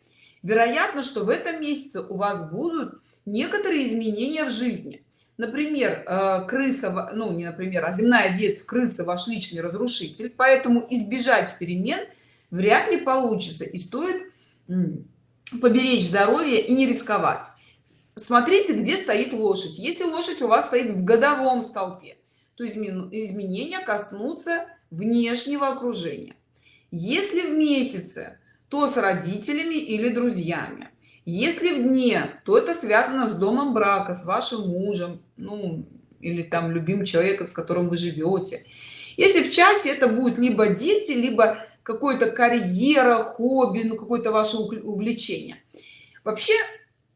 Вероятно что в этом месяце у вас будут некоторые изменения в жизни например э, крыса ну не например а земная ветвь крысы ваш личный разрушитель поэтому избежать перемен вряд ли получится и стоит поберечь здоровье и не рисковать. Смотрите где стоит лошадь. Если лошадь у вас стоит в годовом столпе то изменения коснутся внешнего окружения. Если в месяце то с родителями или друзьями если в дне то это связано с домом брака с вашим мужем ну или там любимым человеком с которым вы живете. Если в часе это будет либо дети либо какой-то карьера хобби ну какое-то ваше увлечение. Вообще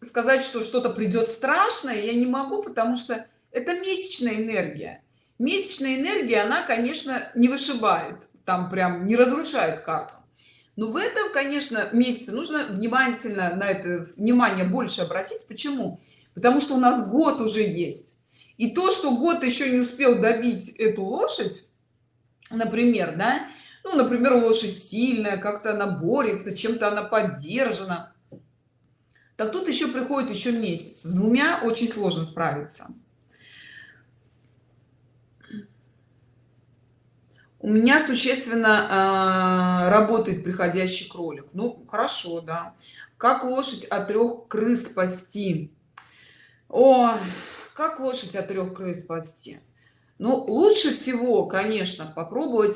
сказать что что-то придет страшное я не могу потому что это месячная энергия. Месячная энергия она конечно не вышибает там прям не разрушает карту но в этом конечно месяце нужно внимательно на это внимание больше обратить. Почему? Потому что у нас год уже есть. И то что год еще не успел добить эту лошадь например да ну например лошадь сильная как-то она борется чем-то она поддержана так тут еще приходит еще месяц. С двумя очень сложно справиться у меня существенно э, работает приходящий кролик. Ну хорошо да. Как лошадь от трех крыс спасти? О как лошадь от трех крыс спасти? Ну лучше всего конечно попробовать.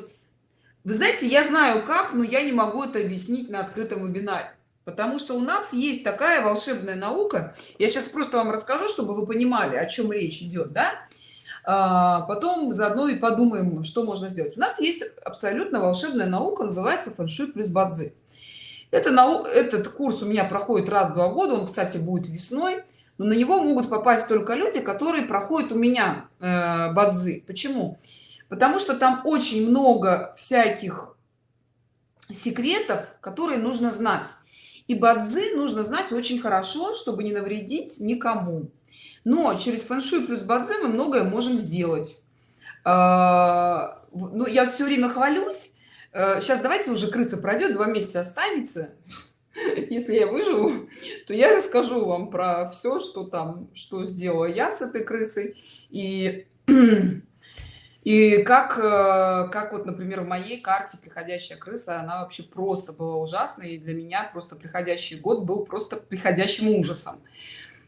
Вы знаете я знаю как но я не могу это объяснить на открытом вебинаре. Потому что у нас есть такая волшебная наука. Я сейчас просто вам расскажу чтобы вы понимали о чем речь идет да? А потом заодно и подумаем что можно сделать. У нас есть абсолютно волшебная наука называется фэншуй плюс бадзи это нау этот курс у меня проходит раз в два года он кстати будет весной но на него могут попасть только люди которые проходят у меня э, бадзи. Почему? Потому что там очень много всяких секретов которые нужно знать. И бадзи нужно знать очень хорошо чтобы не навредить никому но через фэн-шуй плюс бадзи мы многое можем сделать. А, ну я все время хвалюсь. Сейчас э, давайте уже крыса пройдет два месяца останется. Если я выживу то я расскажу вам про все что там что сделала я с этой крысой. И и как э, как вот например в моей карте приходящая крыса она вообще просто была ужасной. И для меня просто приходящий год был просто приходящим ужасом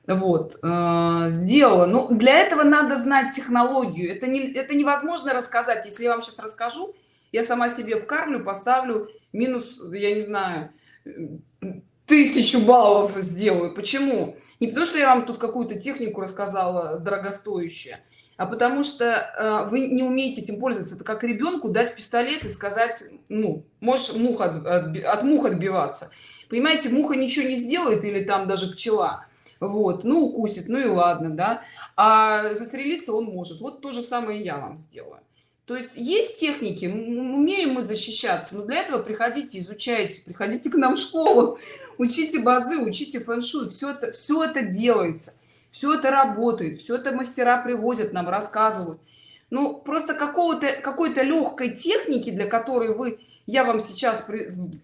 вот э, сделала. Ну для этого надо знать технологию. Это не это невозможно рассказать. Если я вам сейчас расскажу я сама себе вкармлю поставлю минус я не знаю тысячу баллов сделаю. Почему? Не потому что я вам тут какую-то технику рассказала дорогостоящая а потому что э, вы не умеете этим пользоваться. Это как ребенку дать пистолет и сказать ну можешь мух от, от, от мух отбиваться. Понимаете муха ничего не сделает или там даже пчела вот ну укусит ну и ладно да. А застрелиться он может. Вот то же самое я вам сделаю. То есть есть техники умеем мы защищаться но для этого приходите изучайте приходите к нам в школу учите бадзи учите фэн-шуй все это все это делается все это работает все это мастера привозят нам рассказывают. Ну просто какого-то какой-то легкой техники для которой вы я вам сейчас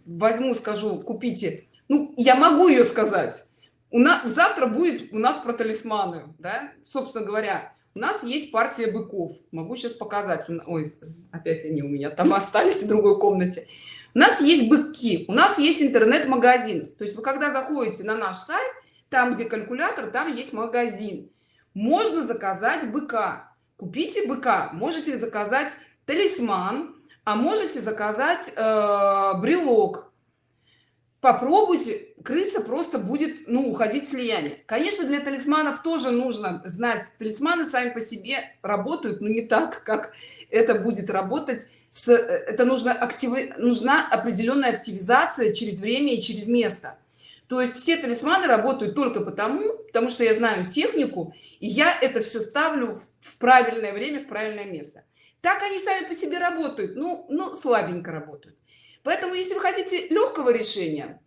возьму скажу купите ну я могу ее сказать у нас завтра будет у нас про талисманы да? Собственно говоря у нас есть партия быков. Могу сейчас показать. Ой опять они у меня там остались в другой комнате. У нас есть быки у нас есть интернет-магазин. То есть вы когда заходите на наш сайт там где калькулятор там есть магазин. Можно заказать быка. Купите быка. Можете заказать талисман а можете заказать э, брелок попробуйте крыса просто будет ну уходить слияние конечно для талисманов тоже нужно знать талисманы сами по себе работают но не так как это будет работать с это нужно активы нужна определенная активизация через время и через место. То есть все талисманы работают только потому потому что я знаю технику и я это все ставлю в правильное время в правильное место. Так они сами по себе работают ну ну слабенько работают поэтому если вы хотите легкого решения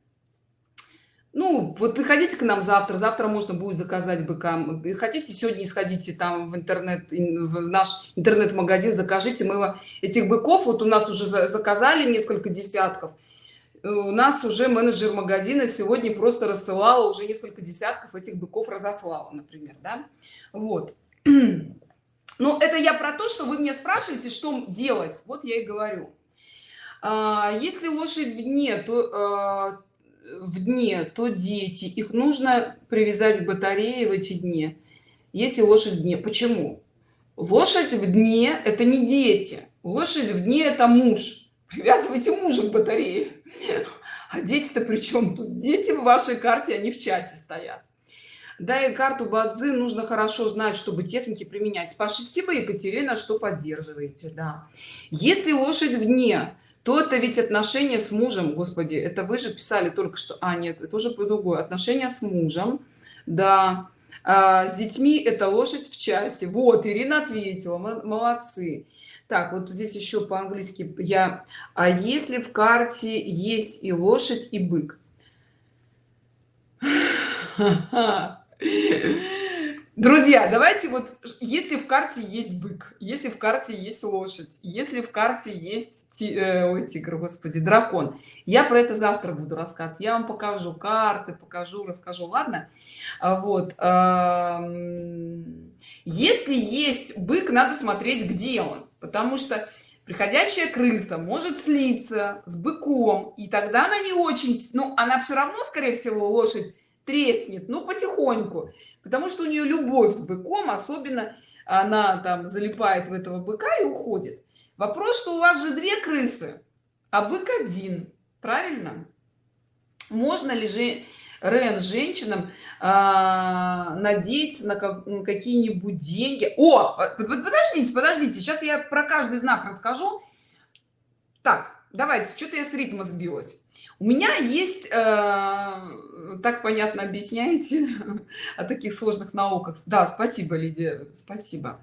ну вот приходите к нам завтра. Завтра можно будет заказать быкам хотите сегодня сходите там в интернет в наш интернет-магазин закажите. Мы этих быков вот у нас уже заказали несколько десятков. У нас уже менеджер магазина сегодня просто рассылала уже несколько десятков этих быков разослала например да? вот. Ну это я про то что вы мне спрашиваете что делать. Вот я и говорю если лошадь в дне то а, в дне то дети. Их нужно привязать к батарее в эти дни. Если лошадь в дне почему? Лошадь в дне это не дети. Лошадь в дне это муж. Привязывайте мужа к батарее. А дети-то причем тут? Дети в вашей карте они в часе стоят. Да и карту бадзи нужно хорошо знать чтобы техники применять. Спасибо екатерина что поддерживаете да. Если лошадь в дне то это ведь отношения с мужем господи это вы же писали только что. А нет это уже по другое. Отношения с мужем да. А, с детьми это лошадь в часе. Вот ирина ответила молодцы. Так вот здесь еще по-английски я. А если в карте есть и лошадь и бык друзья давайте вот если в карте есть бык если в карте есть лошадь если в карте есть ти, э, ой, тигр господи дракон я про это завтра буду рассказ я вам покажу карты покажу расскажу. Ладно? А вот если есть бык надо смотреть где он потому что приходящая крыса может слиться с быком и тогда она не очень ну она все равно скорее всего лошадь треснет ну потихоньку потому что у нее любовь с быком особенно она там залипает в этого быка и уходит. Вопрос что у вас же две крысы а бык один правильно? Можно ли же рен женщинам а, надеяться на, как, на какие-нибудь деньги? О подождите подождите сейчас я про каждый знак расскажу. Так давайте что-то я с ритма сбилась у меня есть э, так понятно объясняете о таких сложных науках. Да спасибо лидия спасибо.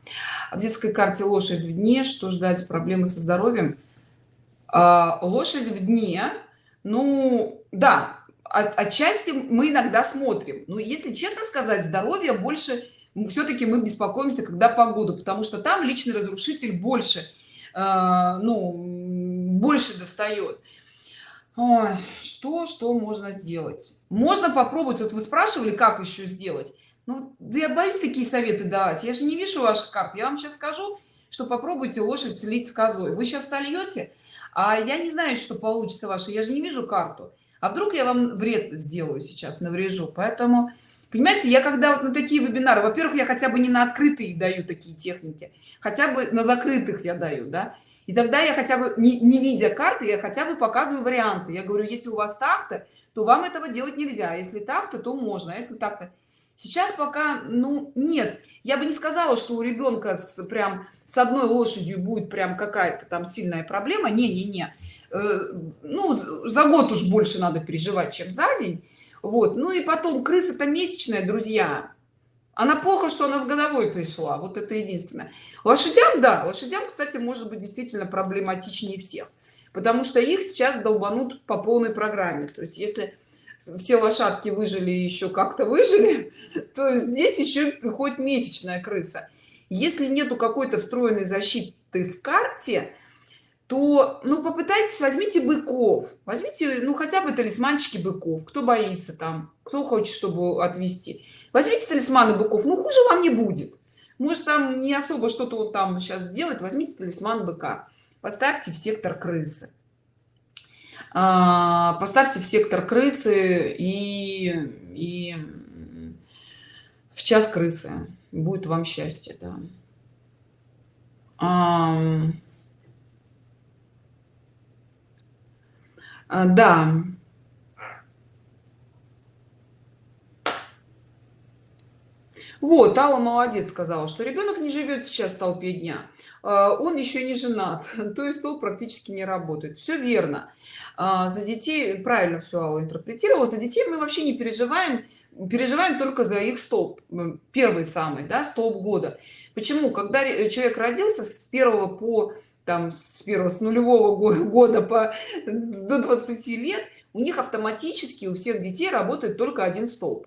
В детской карте лошадь в дне что ждать? Проблемы со здоровьем. А, лошадь в дне ну да от, отчасти мы иногда смотрим. Но если честно сказать здоровье больше все-таки мы беспокоимся когда погоду потому что там личный разрушитель больше э, ну больше достает Ой, что что можно сделать? Можно попробовать вот вы спрашивали как еще сделать? Ну да я боюсь такие советы давать. Я же не вижу ваших карт. Я вам сейчас скажу что попробуйте лошадь слить с козой. Вы сейчас сольете а я не знаю что получится ваше. Я же не вижу карту. А вдруг я вам вред сделаю сейчас наврежу? Поэтому понимаете я когда вот на такие вебинары во-первых я хотя бы не на открытые даю такие техники хотя бы на закрытых я даю да и тогда я хотя бы не, не видя карты я хотя бы показываю варианты. Я говорю если у вас так-то то вам этого делать нельзя. Если так-то то можно а если так-то? Сейчас пока ну нет. Я бы не сказала что у ребенка с прям с одной лошадью будет прям какая-то там сильная проблема. Не не не ну за год уж больше надо переживать чем за день. Вот. Ну и потом крыса то месячная друзья она плохо что она с годовой пришла. Вот это единственное. Лошадям да лошадям кстати может быть действительно проблематичнее всех. Потому что их сейчас долбанут по полной программе. То есть если все лошадки выжили еще как-то выжили то здесь еще приходит месячная крыса. Если нету какой-то встроенной защиты в карте то ну попытайтесь возьмите быков. Возьмите ну хотя бы талисманчики быков. Кто боится там кто хочет чтобы отвести возьмите талисманы быков ну хуже вам не будет. Может там не особо что-то вот там сейчас сделать возьмите талисман быка поставьте в сектор крысы. А, поставьте в сектор крысы и и в час крысы. Будет вам счастье да. А, да вот алла молодец сказала что ребенок не живет сейчас в толпе дня а, он еще не женат то есть стол практически не работает. Все верно. А, за детей правильно все Алла интерпретировала за детей мы вообще не переживаем переживаем только за их столб первый самый да, столб года. Почему? Когда человек родился с первого по там с первого с нулевого года по до 20 лет у них автоматически у всех детей работает только один столб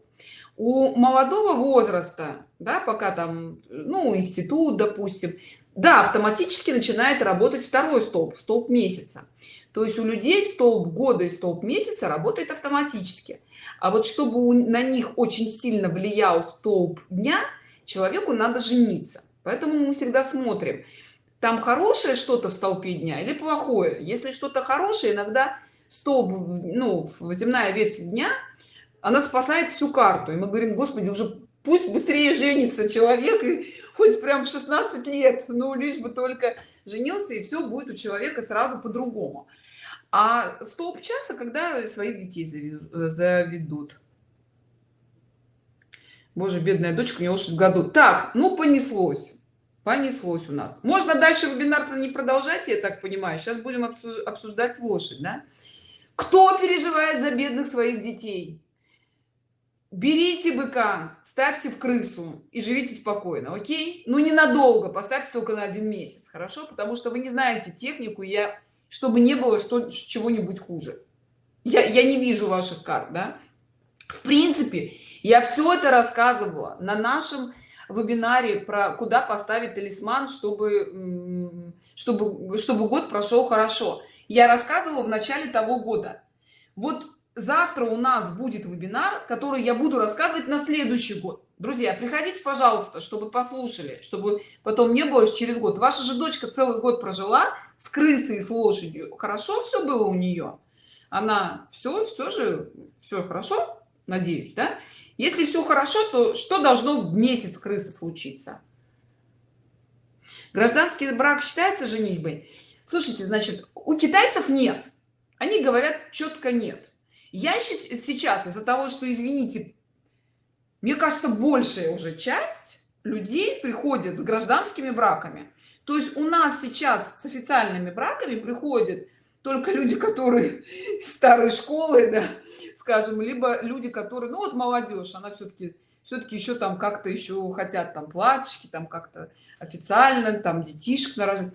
у молодого возраста да пока там ну институт допустим да автоматически начинает работать второй столб столб месяца. То есть у людей столб года и столб месяца работает автоматически. А вот чтобы на них очень сильно влиял столб дня человеку надо жениться. Поэтому мы всегда смотрим там хорошее что-то в столпе дня или плохое. Если что-то хорошее иногда столб ну земная ветвь дня она спасает всю карту. И мы говорим господи уже пусть быстрее женится человек и хоть прям в 16 лет ну лишь бы только женился и все будет у человека сразу по-другому а столб часа когда своих детей заведут? Боже бедная дочка у нее лошадь в году. Так ну понеслось. Понеслось у нас. Можно дальше вебинар не продолжать я так понимаю. Сейчас будем обсуждать лошадь да? кто переживает за бедных своих детей берите быка ставьте в крысу и живите спокойно окей? Ну ненадолго поставьте только на один месяц хорошо? Потому что вы не знаете технику я чтобы не было что чего-нибудь хуже. Я, я не вижу ваших карт да? В принципе я все это рассказывала на нашем вебинаре про куда поставить талисман чтобы чтобы чтобы год прошел хорошо. Я рассказывала в начале того года. Вот завтра у нас будет вебинар который я буду рассказывать на следующий год. Друзья приходите пожалуйста чтобы послушали чтобы потом не было через год. Ваша же дочка целый год прожила с крысой с лошадью. Хорошо все было у нее она все все же все хорошо? Надеюсь да? Если все хорошо то что должно в месяц крысы случиться? Гражданский брак считается женитьбой? Слушайте значит у китайцев нет. Они говорят четко нет я сейчас из-за того что извините мне кажется большая уже часть людей приходит с гражданскими браками. То есть у нас сейчас с официальными браками приходят только люди которые старой школы да, скажем либо люди которые ну вот молодежь она все-таки все-таки еще там как-то еще хотят там платьишки там как-то официально там детишек нарожать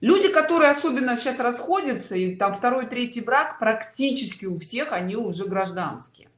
люди которые особенно сейчас расходятся и там второй третий брак практически у всех они уже гражданские.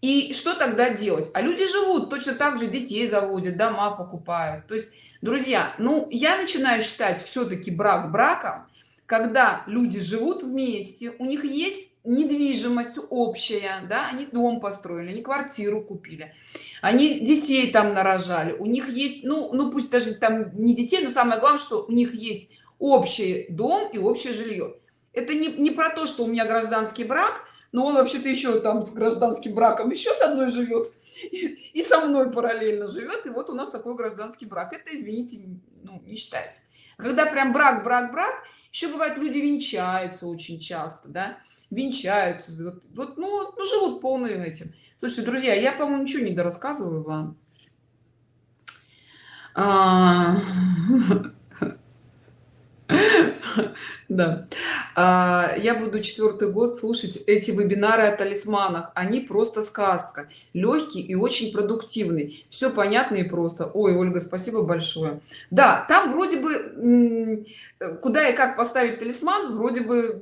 И что тогда делать? А люди живут точно так же детей заводят дома покупают. То есть друзья ну я начинаю считать все-таки брак браком когда люди живут вместе у них есть недвижимость общая да они дом построили они квартиру купили они детей там нарожали у них есть ну ну пусть даже там не детей но самое главное что у них есть общий дом и общее жилье. Это не, не про то что у меня гражданский брак но он вообще-то еще там с гражданским браком еще с одной живет и, со мной параллельно живет и вот у нас такой гражданский брак. Это извините ну, не считается. Когда прям брак брак брак еще бывает люди венчаются очень часто да венчаются вот, вот ну, ну живут полным этим. Слушайте друзья я по моему ничего не дорассказываю вам. А... да. А, я буду четвертый год слушать эти вебинары о талисманах. Они просто сказка. Легкий и очень продуктивный. Все понятно и просто. Ой ольга спасибо большое. Да там вроде бы куда и как поставить талисман вроде бы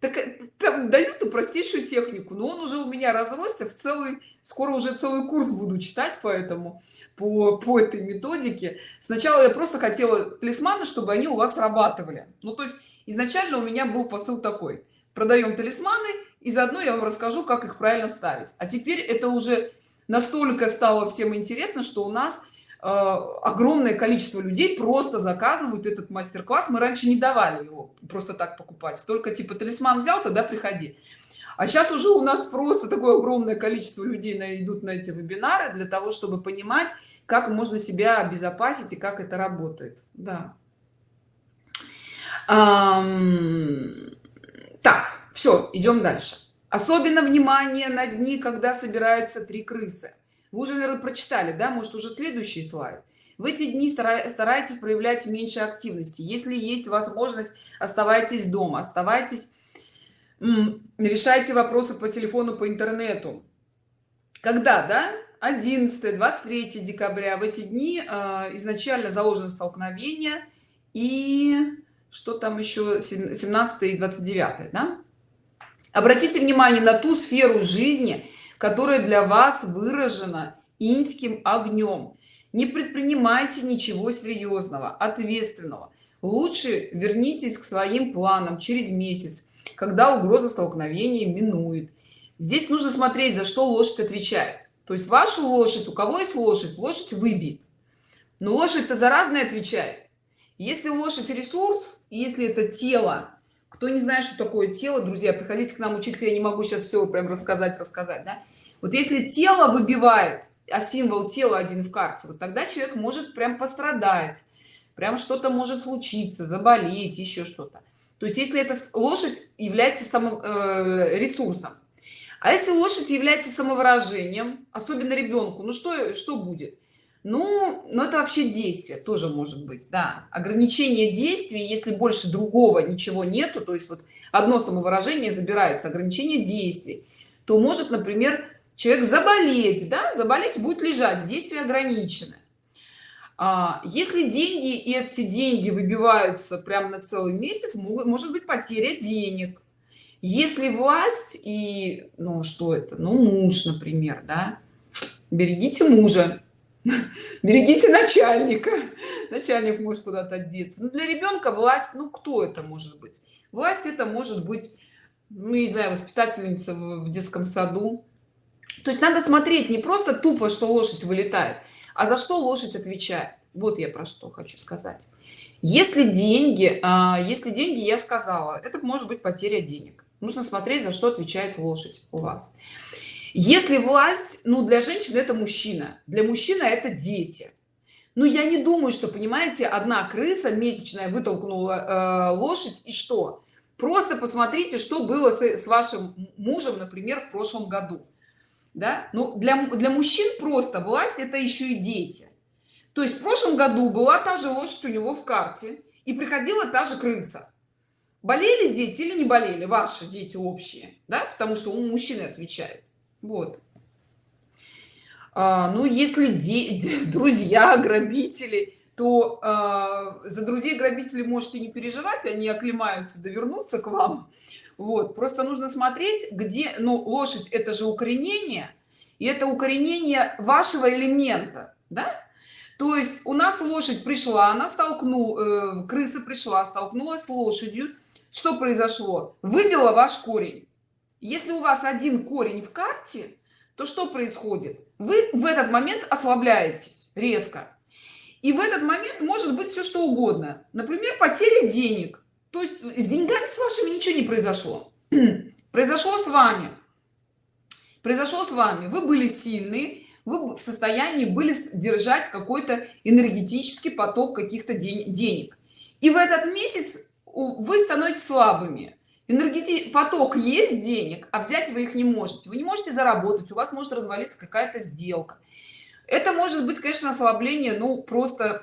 так э, там дают и простейшую технику но он уже у меня разросся в целый скоро уже целый курс буду читать поэтому по, по этой методике. Сначала я просто хотела талисманы чтобы они у вас срабатывали. Ну то есть изначально у меня был посыл такой. Продаем талисманы и заодно я вам расскажу как их правильно ставить. А теперь это уже настолько стало всем интересно что у нас э, огромное количество людей просто заказывают этот мастер-класс. Мы раньше не давали его просто так покупать. Только типа талисман взял тогда приходи а сейчас уже у нас просто такое огромное количество людей найдут на эти вебинары для того чтобы понимать как можно себя обезопасить и как это работает. Да так все идем дальше. Особенно внимание на дни когда собираются три крысы. Вы уже наверное прочитали да? Может уже следующий слайд? В эти дни старайтесь проявлять меньше активности. Если есть возможность оставайтесь дома оставайтесь решайте вопросы по телефону по интернету. Когда да? 11 23 декабря. В эти дни э, изначально заложено столкновение и что там еще 17 и 29 да? обратите внимание на ту сферу жизни которая для вас выражена инским огнем не предпринимайте ничего серьезного ответственного. Лучше вернитесь к своим планам через месяц когда угроза столкновения минует. Здесь нужно смотреть за что лошадь отвечает. То есть вашу лошадь у кого есть лошадь лошадь выбит но лошадь то за разное отвечает. Если лошадь ресурс если это тело кто не знает что такое тело друзья приходите к нам учиться я не могу сейчас все прям рассказать рассказать да? вот если тело выбивает а символ тела один в карте вот тогда человек может прям пострадать прям что-то может случиться заболеть еще что-то. То есть если это лошадь является самым э, ресурсом. А если лошадь является самовыражением особенно ребенку ну что что будет ну но это вообще действие тоже может быть да. Ограничение действий если больше другого ничего нету то есть вот одно самовыражение забирается ограничение действий то может например человек заболеть да заболеть будет лежать действие ограничено. А, если деньги и эти деньги выбиваются прямо на целый месяц могут может быть потеря денег. Если власть и ну что это? Ну муж например да. Берегите мужа берегите начальника. Начальник может куда-то одеться. Но для ребенка власть ну кто это может быть? Власть это может быть ну не знаю воспитательница в детском саду. То есть надо смотреть не просто тупо что лошадь вылетает а за что лошадь отвечает. Вот я про что хочу сказать. Если деньги а, если деньги я сказала это может быть потеря денег. Нужно смотреть за что отвечает лошадь у вас если власть ну для женщин это мужчина для мужчины это дети. Но я не думаю что понимаете одна крыса месячная вытолкнула э, лошадь и что? Просто посмотрите что было с, с вашим мужем например в прошлом году. Да? Ну для для мужчин просто власть это еще и дети. То есть в прошлом году была та же лошадь у него в карте и приходила та же крыса. Болели дети или не болели? Ваши дети общие да? Потому что у мужчины отвечает вот. А, ну если друзья грабители то а, за друзей грабителей можете не переживать они оклемаются довернуться к вам. Вот. Просто нужно смотреть где ну лошадь это же укоренение и это укоренение вашего элемента да? То есть у нас лошадь пришла она столкнула э, крыса пришла столкнулась с лошадью. Что произошло? Выбила ваш корень если у вас один корень в карте то что происходит? Вы в этот момент ослабляетесь резко. И в этот момент может быть все что угодно. Например потеря денег. То есть с деньгами с вашими ничего не произошло. Произошло с вами. Произошло с вами. Вы были сильны вы в состоянии были держать какой-то энергетический поток каких-то денег. И в этот месяц вы становитесь слабыми энергетический поток есть денег а взять вы их не можете. Вы не можете заработать у вас может развалиться какая-то сделка. Это может быть конечно ослабление ну просто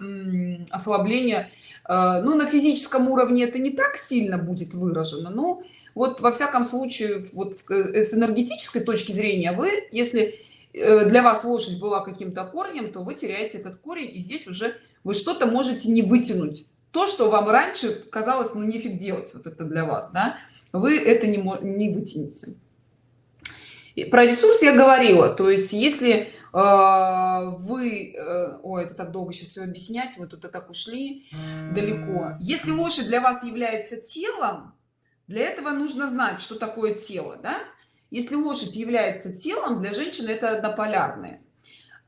ослабление э, ну на физическом уровне это не так сильно будет выражено но вот во всяком случае вот с энергетической точки зрения вы если для вас лошадь была каким-то корнем то вы теряете этот корень и здесь уже вы что-то можете не вытянуть. То что вам раньше казалось ну нефиг делать вот это для вас да вы это не, не вытянете. Про ресурс я говорила. То есть если э, вы э, ой это так долго сейчас все объяснять вы тут и так ушли далеко. Если лошадь для вас является телом для этого нужно знать что такое тело да? если лошадь является телом для женщины это однополярные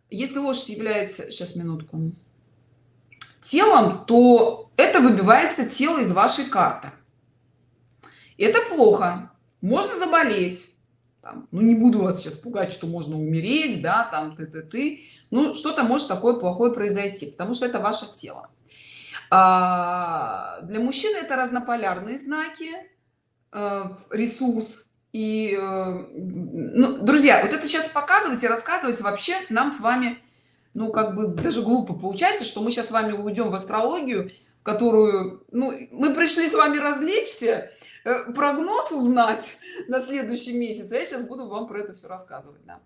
если лошадь является сейчас минутку. Телом то это выбивается тело из вашей карты это плохо. Можно заболеть. Там, ну не буду вас сейчас пугать что можно умереть да там ты ты ты ну что-то может такое плохое произойти потому что это ваше тело. А, для мужчины это разнополярные знаки э, ресурс и э, ну, друзья вот это сейчас показывать и рассказывать вообще нам с вами ну как бы даже глупо получается что мы сейчас с вами уйдем в астрологию которую ну мы пришли с вами развлечься прогноз узнать на следующий месяц я сейчас буду вам про это все рассказывать да.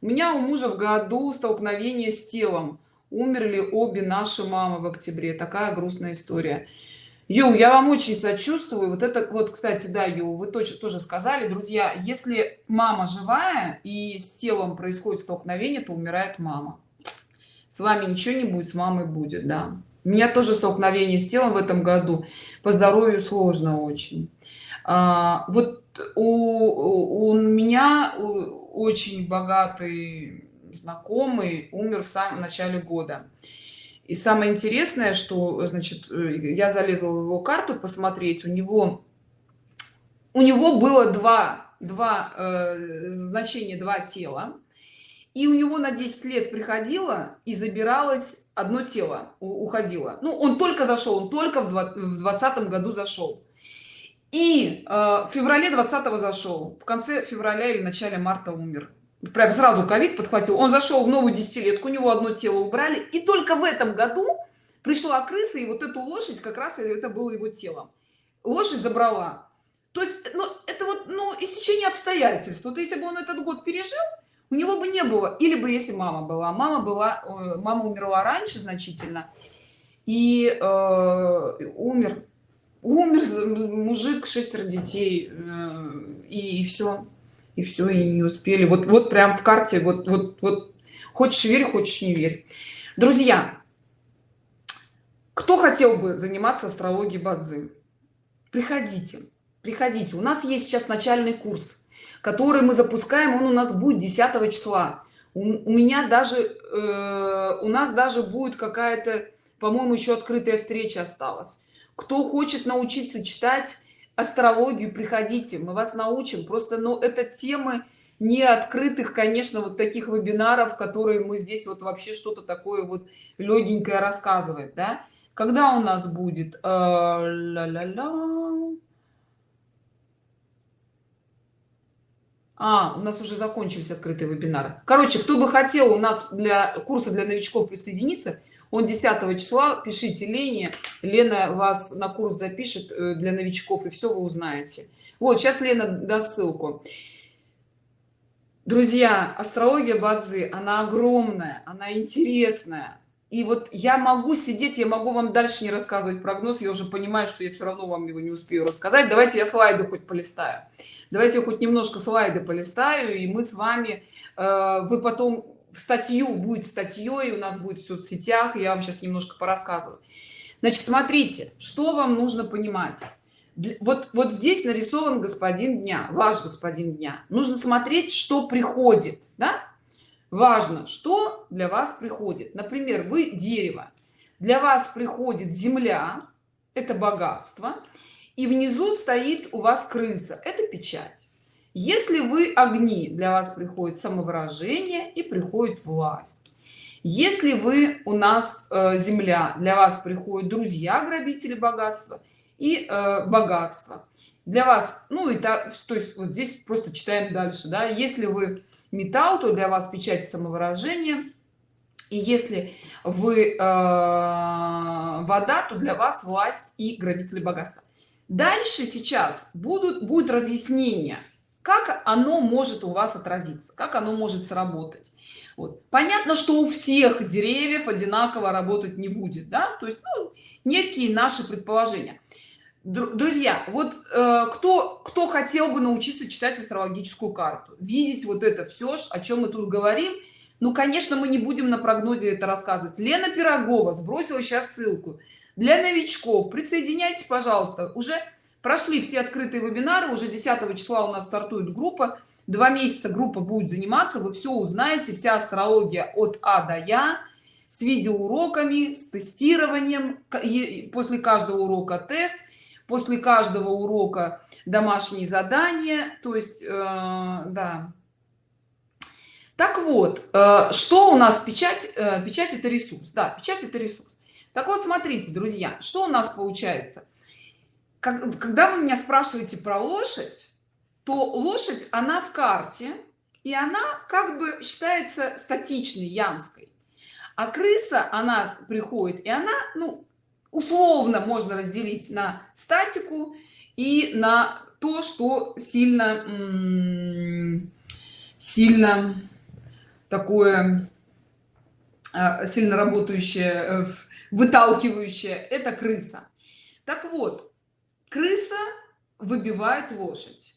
у меня у мужа в году столкновение с телом. Умерли обе наши мамы в октябре. Такая грустная история. Ю, я вам очень сочувствую. Вот это вот кстати да Ю, вы точно тоже сказали. Друзья если мама живая и с телом происходит столкновение то умирает мама. С вами ничего не будет с мамой будет да. У меня тоже столкновение с телом в этом году. По здоровью сложно очень. а, вот у, у меня очень богатый знакомый умер в самом начале года. И самое интересное что значит я залезла в его карту посмотреть у него у него было два два э, значения два тела. И у него на 10 лет приходило и забиралось одно тело уходило. Ну он только зашел он только в двадцатом году зашел и э, в феврале 20 зашел. В конце февраля или начале марта умер. Прям сразу ковид подхватил. Он зашел в новую десятилетку у него одно тело убрали. И только в этом году пришла крыса и вот эту лошадь как раз это было его телом лошадь забрала. То есть ну это вот ну истечение обстоятельств. Вот если бы он этот год пережил у него бы не было. Или бы если мама была. Мама была э, мама умерла раньше значительно. И э, умер умер мужик шестеро детей э, и, и все и все и не успели. Вот вот прям в карте вот вот вот. Хочешь верь хочешь не верь. Друзья кто хотел бы заниматься астрологией бадзи? Приходите приходите. У нас есть сейчас начальный курс который мы запускаем. Он у нас будет 10 числа. У, у меня даже э, у нас даже будет какая-то по-моему еще открытая встреча осталась кто хочет научиться читать астрологию приходите мы вас научим. Просто но ну, это темы не открытых конечно вот таких вебинаров которые мы здесь вот вообще что-то такое вот легенькое рассказывать да. Когда у нас будет ля -ля -ля. А, у нас уже закончились открытые вебинары. Короче кто бы хотел у нас для курса для новичков присоединиться он 10 числа пишите лене. Лена вас на курс запишет э, для новичков и все вы узнаете. Вот сейчас лена даст ссылку. Друзья астрология бадзи она огромная она интересная. И вот я могу сидеть я могу вам дальше не рассказывать прогноз я уже понимаю что я все равно вам его не успею рассказать. Давайте я слайды хоть полистаю. Давайте хоть немножко слайды полистаю и мы с вами э, вы потом статью будет статьей у нас будет в соцсетях я вам сейчас немножко порассказываю. Значит смотрите что вам нужно понимать. Вот вот здесь нарисован господин дня ваш господин дня нужно смотреть что приходит да? важно что для вас приходит. Например вы дерево. Для вас приходит земля это богатство и внизу стоит у вас крыса это печать если вы огни для вас приходит самовыражение и приходит власть. Если вы у нас э, земля для вас приходят друзья грабители богатства и э, богатство. Для вас ну и так то есть вот здесь просто читаем дальше да. Если вы металл то для вас печать самовыражения. И если вы э, вода то для вас власть и грабители богатства. Дальше сейчас будут будет разъяснение как оно может у вас отразиться как оно может сработать. Вот. понятно что у всех деревьев одинаково работать не будет да? То есть ну, некие наши предположения. Друзья вот э, кто кто хотел бы научиться читать астрологическую карту видеть вот это все о чем мы тут говорим ну конечно мы не будем на прогнозе это рассказывать. Лена пирогова сбросила сейчас ссылку. Для новичков присоединяйтесь пожалуйста уже прошли все открытые вебинары уже 10 числа у нас стартует группа. Два месяца группа будет заниматься вы все узнаете вся астрология от а до я с видеоуроками с тестированием после каждого урока тест после каждого урока домашние задания то есть э, да. Так вот э, что у нас печать э, печать это ресурс. Да печать это ресурс. Так вот смотрите друзья что у нас получается когда вы меня спрашиваете про лошадь то лошадь она в карте и она как бы считается статичной янской. А крыса она приходит и она ну условно можно разделить на статику и на то что сильно сильно такое а, сильно работающее э, выталкивающее. Это крыса. Так вот крыса выбивает лошадь.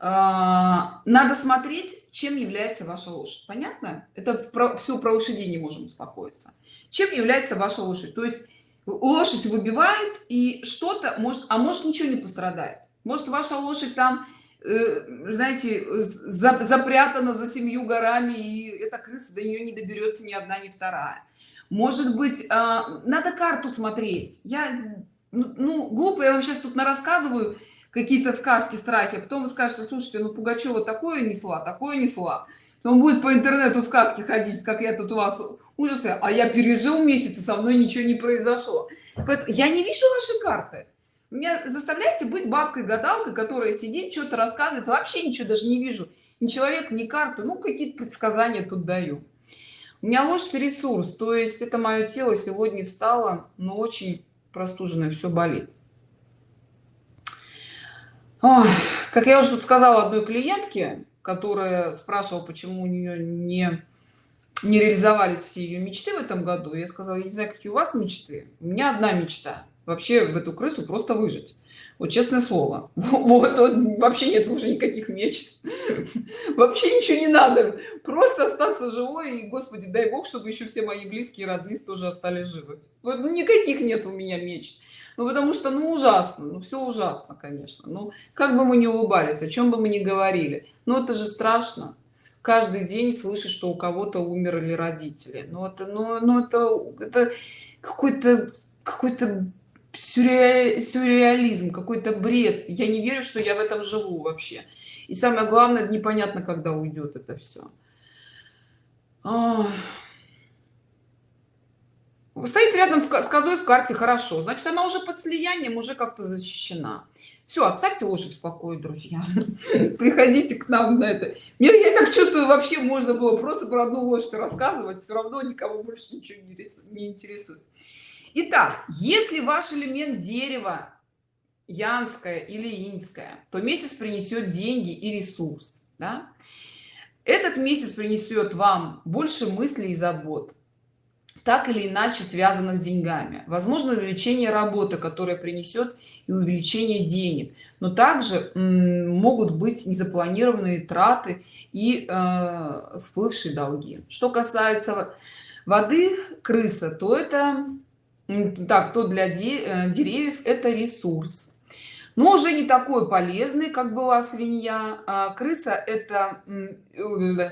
А, надо смотреть чем является ваша лошадь. Понятно? Это про, все про лошадей не можем успокоиться. Чем является ваша лошадь? То есть лошадь выбивают и что-то может а может ничего не пострадает. Может ваша лошадь там э, знаете за, запрятана за семью горами и эта крыса до нее не доберется ни одна ни вторая. Может быть э, надо карту смотреть. Я ну, ну глупо я вам сейчас тут на рассказываю какие-то сказки страхи а потом вы скажете слушайте ну пугачева такое несла такое несла он будет по интернету сказки ходить как я тут у вас ужасы а я пережил месяц и со мной ничего не произошло. Поэтому я не вижу ваши карты. Меня заставляете быть бабкой гадалкой которая сидит что-то рассказывает вообще ничего даже не вижу. Ни человек ни карту ну какие-то предсказания тут даю. У меня лошадь ресурс то есть это мое тело сегодня встало но очень простуженное все болит. Ой, как я уже тут сказала одной клиентке которая спрашивала почему у нее не не реализовались все ее мечты в этом году я сказала я не знаю какие у вас мечты у меня одна мечта вообще в эту крысу просто выжить вот честное слово. Вот, вот вообще нет уже никаких мечт. Вообще ничего не надо. Просто остаться живой и господи дай бог чтобы еще все мои близкие родные тоже остались живы. Вот, ну никаких нет у меня мечт. Ну потому что ну ужасно ну все ужасно конечно. Ну как бы мы не улыбались о чем бы мы ни говорили но это же страшно. Каждый день слышишь что у кого-то умерли родители. Ну это ну, ну это это какой-то какой-то сюрреализм, какой-то бред. Я не верю что я в этом живу вообще. И самое главное непонятно когда уйдет это все стоит рядом с козой в карте хорошо. Значит она уже под слиянием уже как-то защищена. Все оставьте лошадь в покое друзья. Приходите к нам на это. Мне я так чувствую вообще можно было просто про одну лошадь рассказывать. Все равно никого больше ничего не интересует Итак, если ваш элемент дерева янская или инская то месяц принесет деньги и ресурс да? этот месяц принесет вам больше мыслей и забот так или иначе связанных с деньгами. Возможно увеличение работы которая принесет и увеличение денег. Но также могут быть незапланированные траты и э, всплывшие долги. Что касается воды крыса то это так то для э, деревьев это ресурс. Но уже не такой полезный как была свинья а крыса это э,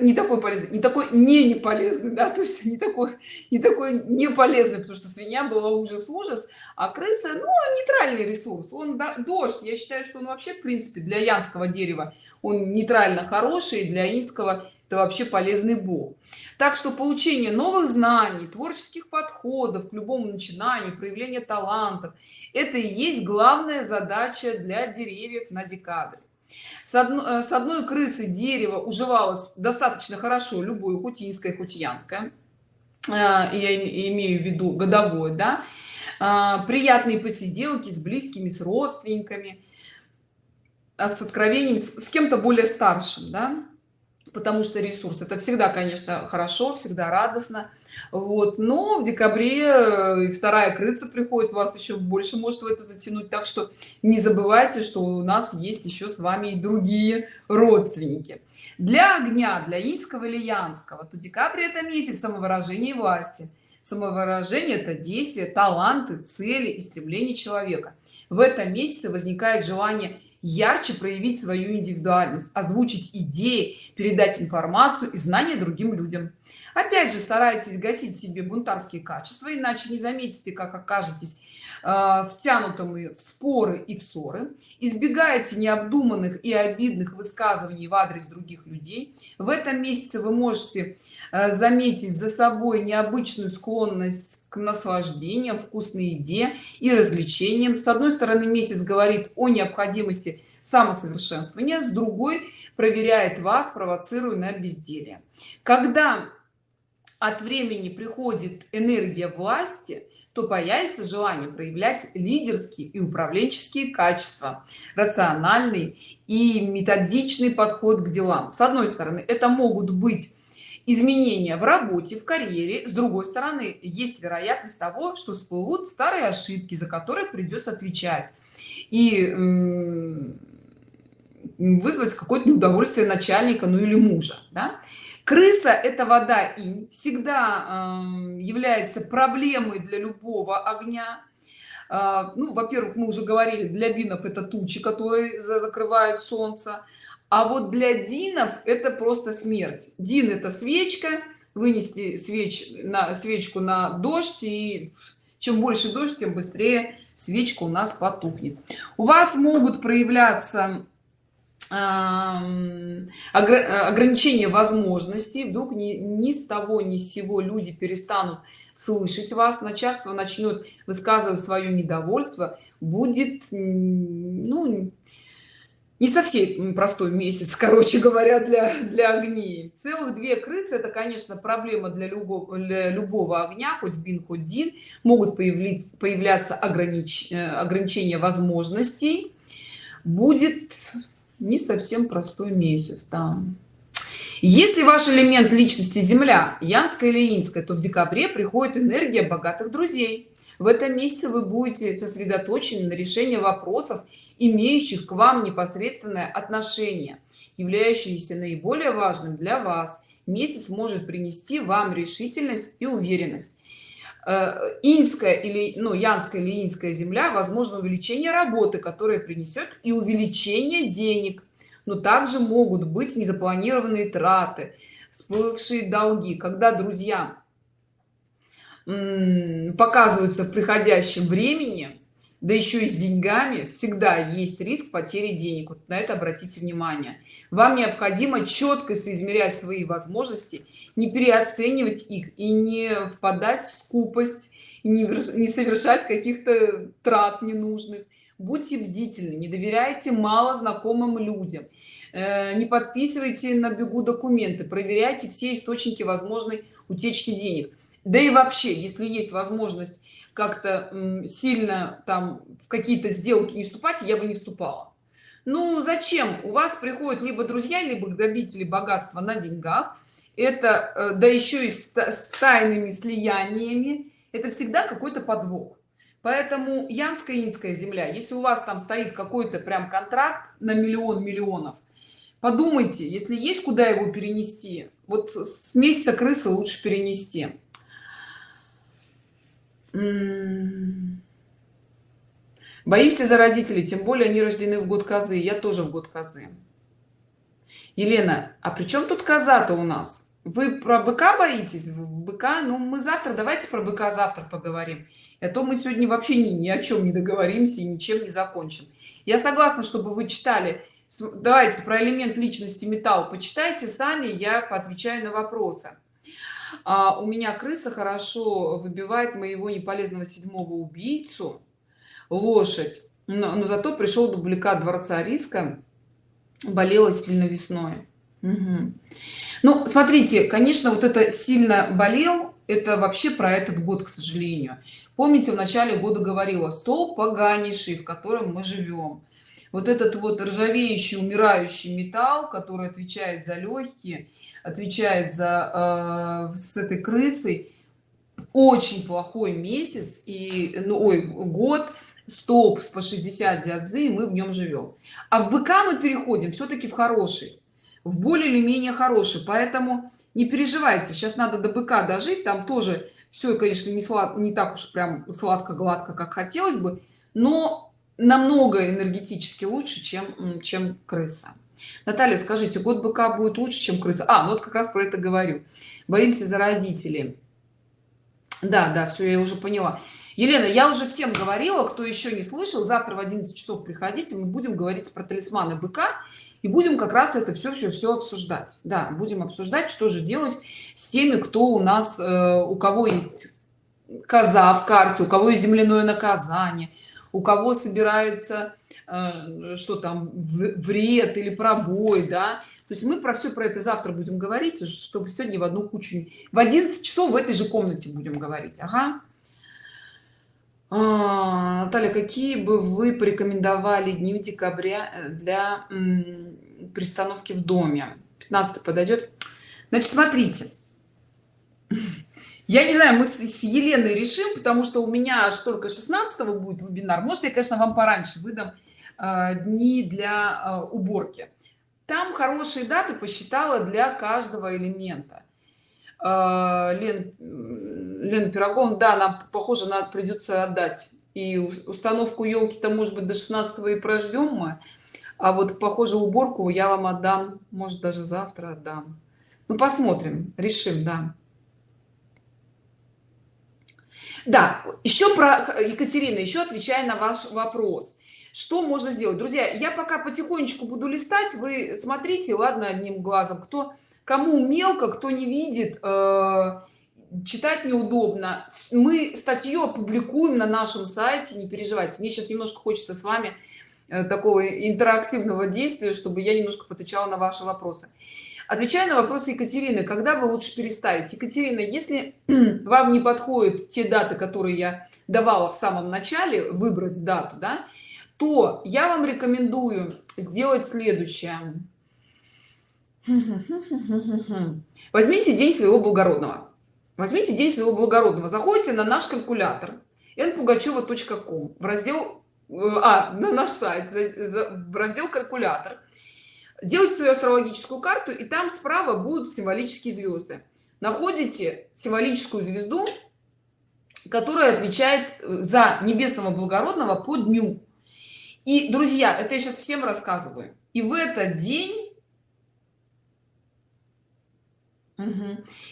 не такой полезный не такой не не полезный да то есть не такой не такой не полезный потому что свинья была ужас ужас а крыса ну нейтральный ресурс. Он да, дождь я считаю что он вообще в принципе для янского дерева он нейтрально хороший для инского это вообще полезный бог. Так что получение новых знаний творческих подходов к любому начинанию проявление талантов это и есть главная задача для деревьев на декабрь с одной, э, с одной крысы дерево уживалось достаточно хорошо любое хутинское хутиянское э, я имею в виду годовой да а, приятные посиделки с близкими с родственниками с откровением с кем-то более старшим да потому что ресурс. Это всегда конечно хорошо всегда радостно. Вот. Но в декабре э, вторая крыца приходит вас еще больше может в это затянуть. Так что не забывайте что у нас есть еще с вами и другие родственники. Для огня для инского или янского то декабрь это месяц самовыражения власти. Самовыражение это действие таланты цели и стремления человека. В этом месяце возникает желание ярче проявить свою индивидуальность озвучить идеи передать информацию и знания другим людям. Опять же старайтесь гасить себе бунтарские качества иначе не заметите как окажетесь э, втянутым в споры и в ссоры. Избегайте необдуманных и обидных высказываний в адрес других людей. В этом месяце вы можете заметить за собой необычную склонность к наслаждениям вкусной еде и развлечениям. С одной стороны месяц говорит о необходимости самосовершенствования с другой проверяет вас провоцируя на безделие. Когда от времени приходит энергия власти то появится желание проявлять лидерские и управленческие качества рациональный и методичный подход к делам. С одной стороны это могут быть изменения в работе в карьере. С другой стороны есть вероятность того что всплывут старые ошибки за которые придется отвечать. И вызвать какое-то неудовольствие начальника ну или мужа да? крыса это вода и всегда э, является проблемой для любого огня. Э, ну во-первых мы уже говорили для бинов это тучи которые закрывают солнце а вот для динов это просто смерть. Дин это свечка вынести свеч на свечку на дождь и чем больше дождь тем быстрее свечка у нас потухнет. У вас могут проявляться ограничение возможностей вдруг ни, ни с того ни с сего люди перестанут слышать вас. Начальство начнет высказывать свое недовольство. Будет ну не совсем простой месяц короче говоря для для огней. Целых две крысы это конечно проблема для любого для любого огня хоть бин хоть дин. Могут появиться появляться огранич, э, ограничения возможностей. Будет не совсем простой месяц да. если ваш элемент личности земля янская или инская то в декабре приходит энергия богатых друзей. В этом месяце вы будете сосредоточены на решении вопросов имеющих к вам непосредственное отношение являющиеся наиболее важным для вас. Месяц может принести вам решительность и уверенность. Э, инская или ну янская или инская земля возможно увеличение работы которое принесет и увеличение денег. Но также могут быть незапланированные траты всплывшие долги когда друзья показываются в приходящем времени да еще и с деньгами всегда есть риск потери денег. Вот на это обратите внимание. Вам необходимо четко соизмерять свои возможности не переоценивать их и не впадать в скупость и не, не совершать каких-то трат ненужных. Будьте бдительны не доверяйте мало знакомым людям. Э, не подписывайте на бегу документы проверяйте все источники возможной утечки денег. Да и вообще если есть возможность как-то сильно там в какие-то сделки не вступать я бы не вступала. Ну зачем? У вас приходят либо друзья либо грабители богатства на деньгах. Это э, да еще и с, тайными слияниями. Это всегда какой-то подвох. Поэтому янская инская земля если у вас там стоит какой-то прям контракт на миллион миллионов подумайте если есть куда его перенести вот с месяца крысы лучше перенести боимся за родителей тем более они рождены в год козы я тоже в год козы. Елена а при чем тут коза-то у нас? Вы про быка боитесь? В быка? Ну мы завтра давайте про быка завтра поговорим. А то мы сегодня вообще ни, ни о чем не договоримся и ничем не закончим. Я согласна чтобы вы читали давайте про элемент личности металл почитайте сами я поотвечаю на вопросы а, у меня крыса хорошо выбивает моего неполезного седьмого убийцу лошадь. Но, но зато пришел дубликат дворца риска болела сильно весной. Мгм. ну смотрите конечно вот это сильно болел это вообще про этот год к сожалению. Помните в начале года говорила стол поганейший в котором мы живем вот этот вот ржавеющий умирающий металл который отвечает за легкие отвечает за э, с этой крысой. Очень плохой месяц и ну ой год. Стоп по 60 дядзы мы в нем живем. А в быка мы переходим все-таки в хороший в более или менее хороший. Поэтому не переживайте сейчас надо до быка дожить. Там тоже все конечно не слад не так уж прям сладко гладко как хотелось бы но намного энергетически лучше чем чем крыса наталья скажите год быка будет лучше чем крыса? А ну вот как раз про это говорю. Боимся за родителей. Да да все я уже поняла. Елена я уже всем говорила кто еще не слышал завтра в 11 часов приходите мы будем говорить про талисманы быка и будем как раз это все все все обсуждать. Да будем обсуждать что же делать с теми кто у нас э, у кого есть коза в карте у кого есть земляное наказание у кого собирается что там вред или пробой да то есть мы про все про это завтра будем говорить чтобы сегодня в одну кучу в 11 часов в этой же комнате будем говорить ага. А, Наталья, какие бы вы порекомендовали дни декабря э, для пристановки в доме? 15 подойдет. Значит, смотрите. Я не знаю, мы с Еленой решим, потому что у меня только 16 будет вебинар. Может, я, конечно, вам пораньше выдам э, дни для э, уборки. Там хорошие даты посчитала для каждого элемента. Э, Лен, Лена Пирогон, да, нам, похоже, надо придется отдать. И установку елки-то, может быть, до 16 и прождем мы. А вот, похоже, уборку я вам отдам. Может, даже завтра отдам. Ну, посмотрим, решим, да. Да, еще про Екатерина, еще отвечая на ваш вопрос. Что можно сделать? Друзья, я пока потихонечку буду листать. Вы смотрите, ладно, одним глазом. Кто, кому мелко, кто не видит, э, читать неудобно мы статью опубликуем на нашем сайте не переживайте мне сейчас немножко хочется с вами э, такого интерактивного действия чтобы я немножко отвечала на ваши вопросы отвечая на вопросы екатерины когда вы лучше переставить екатерина если вам не подходят те даты которые я давала в самом начале выбрать дату да то я вам рекомендую сделать следующее. Возьмите день своего благородного. Возьмите день своего благородного. Заходите на наш калькулятор npugacheva.com в раздел э, а на наш сайт в раздел калькулятор делайте свою астрологическую карту и там справа будут символические звезды. Находите символическую звезду которая отвечает э, за небесного благородного по дню и друзья это я сейчас всем рассказываю. И в этот день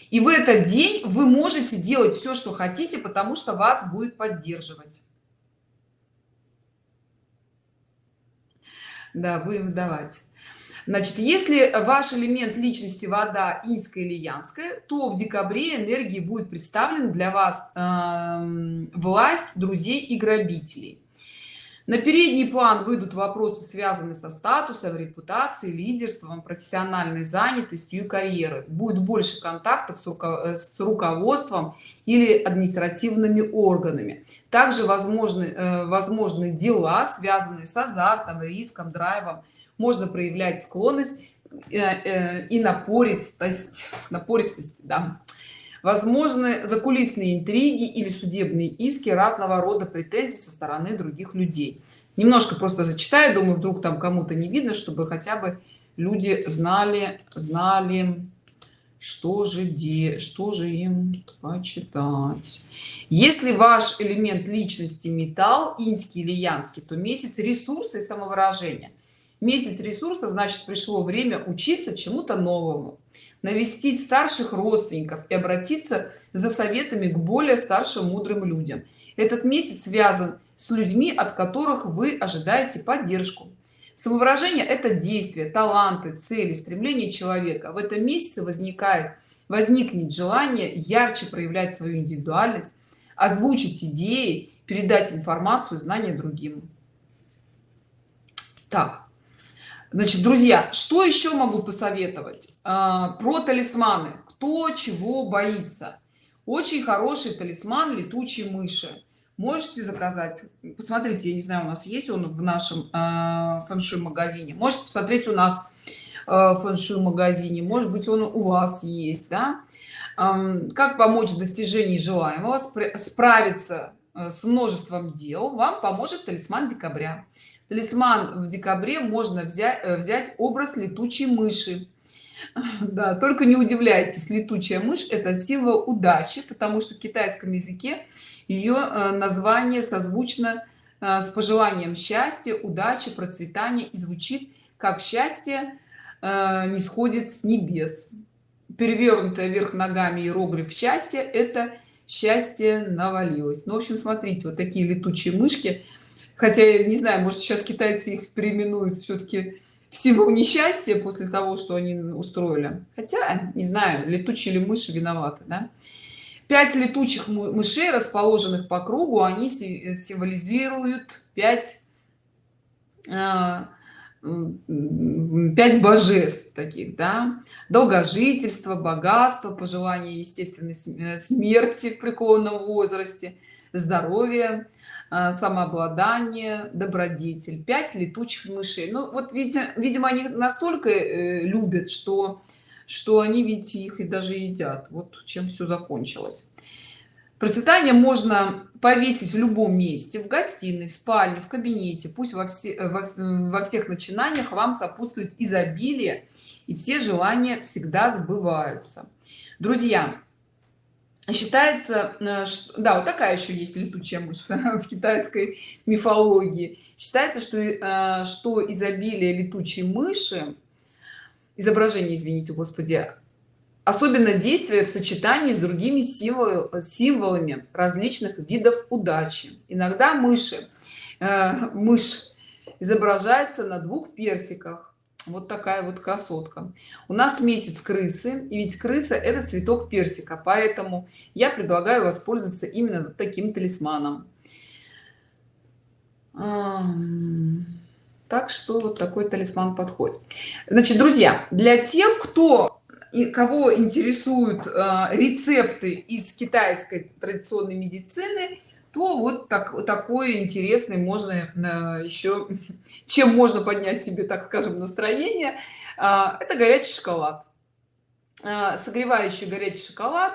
и в этот день вы можете делать все что хотите потому что вас будет поддерживать. Да будем давать. Значит если ваш элемент личности вода инская или янская то в декабре энергии будет представлен для вас э, власть друзей и грабителей на передний план выйдут вопросы связанные со статусом репутацией лидерством профессиональной занятостью и карьеры будет больше контактов с, с руководством или административными органами. Также возможны э, возможны дела связанные с азартом риском драйвом. Можно проявлять склонность э, э, и напористость. Напористость да возможны закулисные интриги или судебные иски разного рода претензий со стороны других людей. Немножко просто зачитаю думаю вдруг там кому-то не видно чтобы хотя бы люди знали знали что же де что же им почитать. Если ваш элемент личности металл инский или янский то месяц ресурса и самовыражения. Месяц ресурса значит пришло время учиться чему-то новому навестить старших родственников и обратиться за советами к более старшим мудрым людям. Этот месяц связан с людьми от которых вы ожидаете поддержку. Самовыражение это действие таланты цели стремления человека. В этом месяце возникает возникнет желание ярче проявлять свою индивидуальность озвучить идеи передать информацию знания другим. Так значит друзья что еще могу посоветовать? А, про талисманы. Кто чего боится? Очень хороший талисман летучие мыши можете заказать? Посмотрите я не знаю у нас есть он в нашем э, фэншуй магазине можете посмотреть у нас э, фэншуй магазине может быть он у вас есть да? Как помочь в достижении желаемого справиться с множеством дел вам поможет талисман декабря талисман в декабре можно взять э, взять образ летучей мыши. Да только не удивляйтесь летучая мышь это символ удачи потому что в китайском языке ее э, название созвучно э, с пожеланием счастья удачи процветания и звучит как счастье не сходит с небес перевернутая вверх ногами иероглиф счастья это счастье навалилось ну в общем смотрите вот такие летучие мышки хотя я не знаю может сейчас китайцы их переименуют все-таки в символ несчастья после того что они устроили. Хотя не знаю летучие ли мыши виноваты да? пять летучих мышей расположенных по кругу они символизируют пять а, пять божеств таких да? Долгожительство богатство пожелание естественной смерти в преклонном возрасте здоровье самообладание добродетель 5 летучих мышей. Ну вот видимо видимо они настолько э, любят что что они ведь их и даже едят. Вот чем все закончилось. Процветание можно повесить в любом месте в гостиной в спальне в кабинете. Пусть во все во, во всех начинаниях вам сопутствует изобилие и все желания всегда сбываются. Друзья считается э, что, да вот такая еще есть летучая мышь в китайской мифологии. Считается что э, что изобилие летучей мыши изображение извините господи особенно действие в сочетании с другими символ, символами различных видов удачи. Иногда мыши э, мышь изображается на двух персиках вот такая вот красотка. У нас месяц крысы и ведь крыса это цветок персика поэтому я предлагаю воспользоваться именно таким талисманом. Так что вот такой талисман подходит. Значит друзья для тех кто и кого интересуют э, рецепты из китайской традиционной медицины то вот так такой интересный можно э, еще чем можно поднять себе так скажем настроение. А, это горячий шоколад. А, согревающий горячий шоколад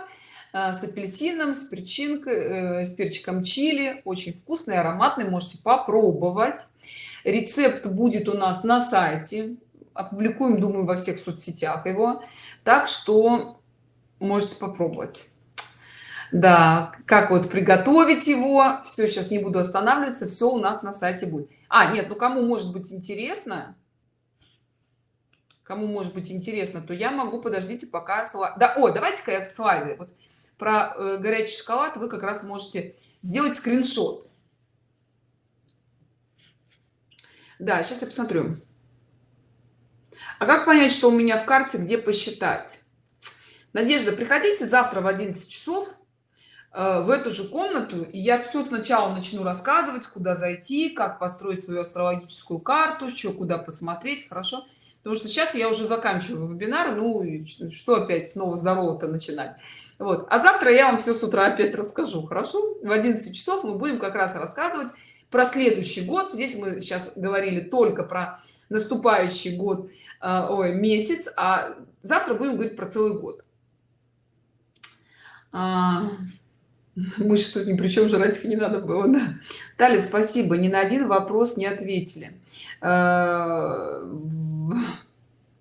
а, с апельсином с причинкой э, с перчиком чили. Очень вкусный ароматный можете попробовать. Рецепт будет у нас на сайте. Опубликуем думаю во всех соцсетях его. Так что можете попробовать да как вот приготовить его. Все сейчас не буду останавливаться все у нас на сайте будет. А нет ну кому может быть интересно кому может быть интересно то я могу подождите пока да о давайте-ка я слайды. Вот про э, горячий шоколад вы как раз можете сделать скриншот. Да сейчас я посмотрю. А как понять что у меня в карте где посчитать? Надежда приходите завтра в 11 часов в эту же комнату и я все сначала начну рассказывать куда зайти как построить свою астрологическую карту что куда посмотреть хорошо? Потому что сейчас я уже заканчиваю вебинар ну что опять снова здорово-то начинать? Вот. А завтра я вам все с утра опять расскажу хорошо? В 11 часов мы будем как раз рассказывать про следующий год. Здесь мы сейчас говорили только про наступающий год э, ой, месяц а завтра будем говорить про целый год. А, мы что ни при чем жрать не надо было да. Таля, спасибо ни на один вопрос не ответили. Э,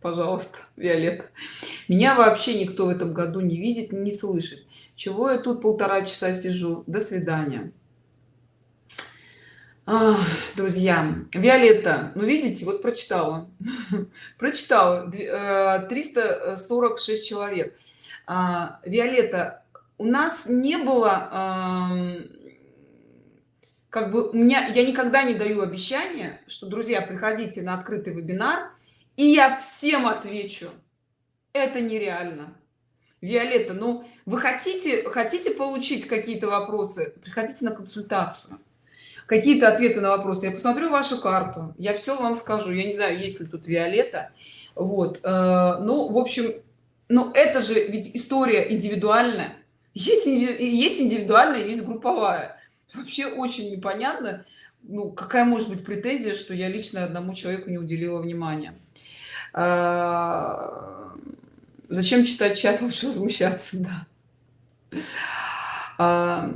пожалуйста виолетта. Меня вообще никто в этом году не видит не слышит. Чего я тут полтора часа сижу? До свидания. Друзья виолетта ну видите вот прочитала. Прочитала 346 э, человек. А, виолетта у нас не было как бы у меня я никогда не даю обещания что друзья приходите на открытый вебинар и я всем отвечу это нереально виолетта ну вы хотите хотите получить какие-то вопросы? Приходите на консультацию. Какие-то ответы на вопросы. Я посмотрю вашу карту. Я все вам скажу. Я не знаю есть ли тут виолетта. Вот э, ну в общем ну это же ведь история индивидуальная есть есть индивидуальная есть групповая вообще очень непонятно ну какая может быть претензия что я лично одному человеку не уделила внимания а, зачем читать чат лучше возмущаться да а,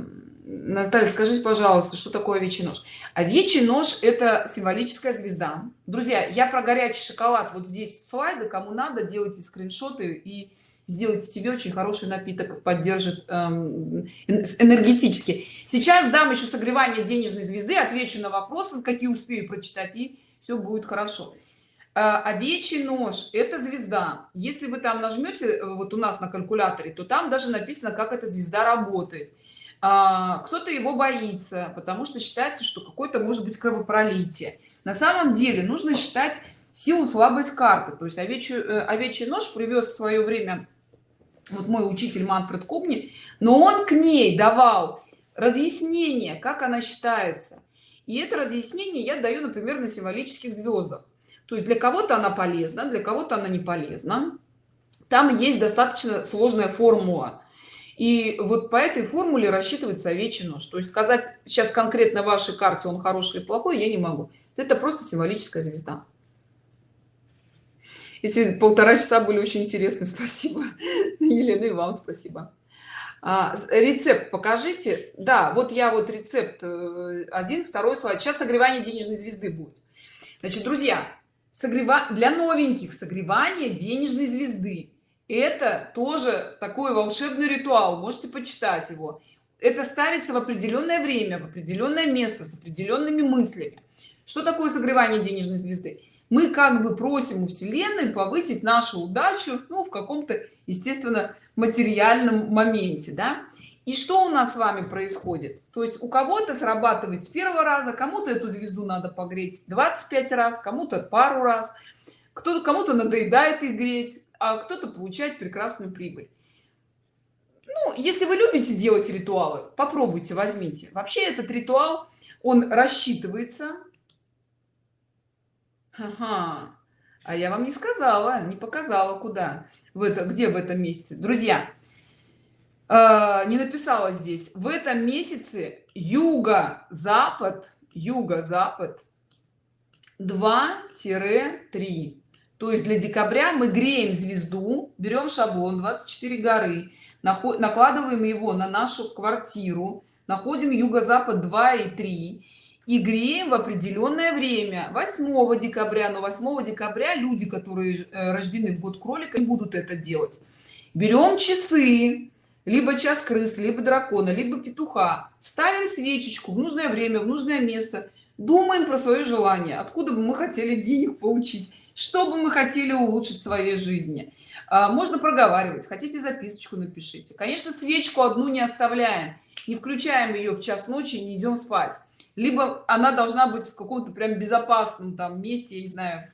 Наталья, скажите, пожалуйста, что такое овечий нож? Овечий нож – это символическая звезда. Друзья, я про горячий шоколад. Вот здесь слайды. Кому надо, делайте скриншоты и сделайте себе очень хороший напиток, поддержит эм, энергетически. Сейчас дам еще согревание денежной звезды, отвечу на вопросы, какие успею прочитать, и все будет хорошо. Э, овечий нож – это звезда. Если вы там нажмете, э, вот у нас на калькуляторе, то там даже написано, как эта звезда работает а, кто-то его боится потому что считается что какой-то может быть кровопролитие на самом деле нужно считать силу слабость карты то есть овечью э, овечий нож привез в свое время вот мой учитель манфред кубни но он к ней давал разъяснение как она считается. И это разъяснение я даю например на символических звездах. То есть для кого-то она полезна для кого-то она не полезна. Там есть достаточно сложная формула. И вот по этой формуле рассчитывается овечий нож то есть сказать сейчас конкретно вашей карте он хороший или плохой я не могу это просто символическая звезда эти полтора часа были очень интересны спасибо. Елена и вам спасибо. А, рецепт покажите. Да вот я вот рецепт э, один второй слайд. Сейчас согревание денежной звезды будет. Значит друзья согрева для новеньких согревание денежной звезды. Это тоже такой волшебный ритуал можете почитать его. Это ставится в определенное время в определенное место с определенными мыслями. Что такое согревание денежной звезды мы как бы просим у вселенной повысить нашу удачу ну в каком-то естественно материальном моменте да? И что у нас с вами происходит? То есть у кого-то срабатывает с первого раза кому-то эту звезду надо погреть 25 раз кому-то пару раз. Кто-то кому-то надоедает их греть а кто-то получает прекрасную прибыль. Ну если вы любите делать ритуалы попробуйте возьмите. Вообще этот ритуал он рассчитывается ага. а я вам не сказала не показала куда. В это где в этом месяце. Друзья э, не написала здесь. В этом месяце юго запад юго запад 2-3 то есть для декабря мы греем звезду берем шаблон 24 горы накладываем его на нашу квартиру находим юго-запад 2 и 3 и греем в определенное время. 8 декабря но 8 декабря люди которые э, рождены в год кролика не будут это делать. Берем часы либо час крысы либо дракона либо петуха ставим свечечку в нужное время в нужное место думаем про свое желание откуда бы мы хотели денег получить что бы мы хотели улучшить в своей жизни. А, можно проговаривать хотите записочку напишите. Конечно свечку одну не оставляем не включаем ее в час ночи не идем спать либо она должна быть в каком-то прям безопасном там месте я не знаю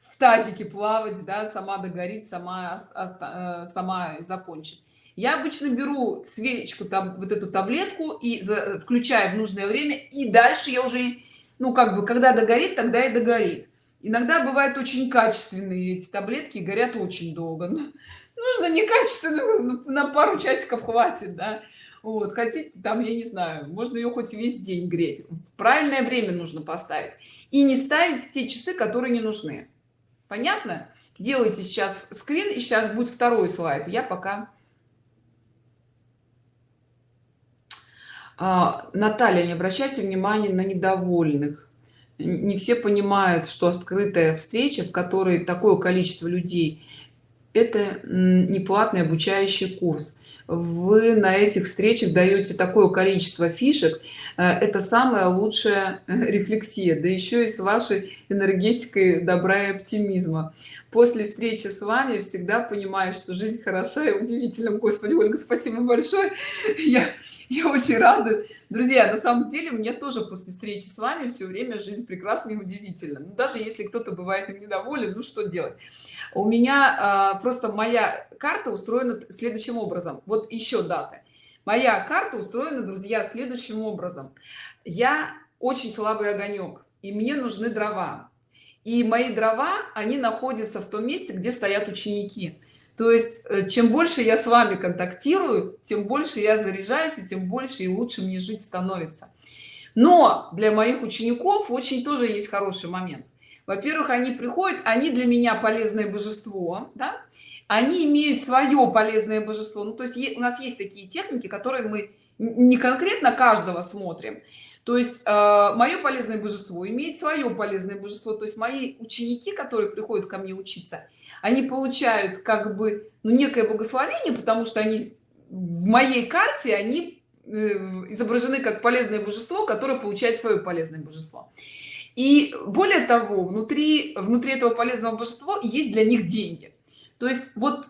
в тазике плавать да сама догорит сама э, сама закончит я обычно беру свечку там вот эту таблетку и за, включаю в нужное время и дальше я уже ну как бы когда догорит тогда и догорит. Иногда бывают очень качественные эти таблетки горят очень долго. Ну, нужно некачественную ну, на пару часиков хватит да вот хотите там я не знаю можно ее хоть весь день греть. В правильное время нужно поставить. И не ставить те часы которые не нужны. Понятно? Делайте сейчас скрин и сейчас будет второй слайд. Я пока а, наталья не обращайте внимания на недовольных. Не все понимают что открытая встреча в которой такое количество людей это не платный обучающий курс вы на этих встречах даете такое количество фишек э, это самая лучшая э, рефлексия да еще и с вашей энергетикой добра и оптимизма. После встречи с вами всегда понимаю что жизнь хороша и удивительна. Господи ольга спасибо большое. Я я очень рада. Друзья на самом деле мне тоже после встречи с вами все время жизнь прекрасна и удивительна. Ну, даже если кто-то бывает недоволен ну что делать у меня а, просто моя карта устроена следующим образом. Вот еще даты моя карта устроена друзья следующим образом. Я очень слабый огонек и мне нужны дрова. И мои дрова они находятся в том месте где стоят ученики. То есть э, чем больше я с вами контактирую тем больше я заряжаюсь и тем больше и лучше мне жить становится. Но для моих учеников очень тоже есть хороший момент во-первых они приходят они для меня полезное божество да? они имеют свое полезное божество. Ну то есть у нас есть такие техники которые мы не конкретно каждого смотрим. То есть э, мое полезное божество имеет свое полезное божество. То есть мои ученики которые приходят ко мне учиться они получают как бы ну, некое благословение потому что они в моей карте они э, изображены как полезное божество которое получает свое полезное божество и более того внутри внутри этого полезного божества есть для них деньги. То есть вот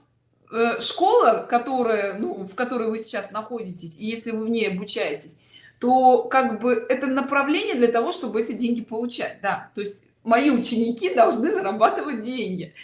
э, школа которая ну, в которой вы сейчас находитесь и если вы в ней обучаетесь то как бы это направление для того чтобы эти деньги получать да. То есть мои ученики должны зарабатывать деньги.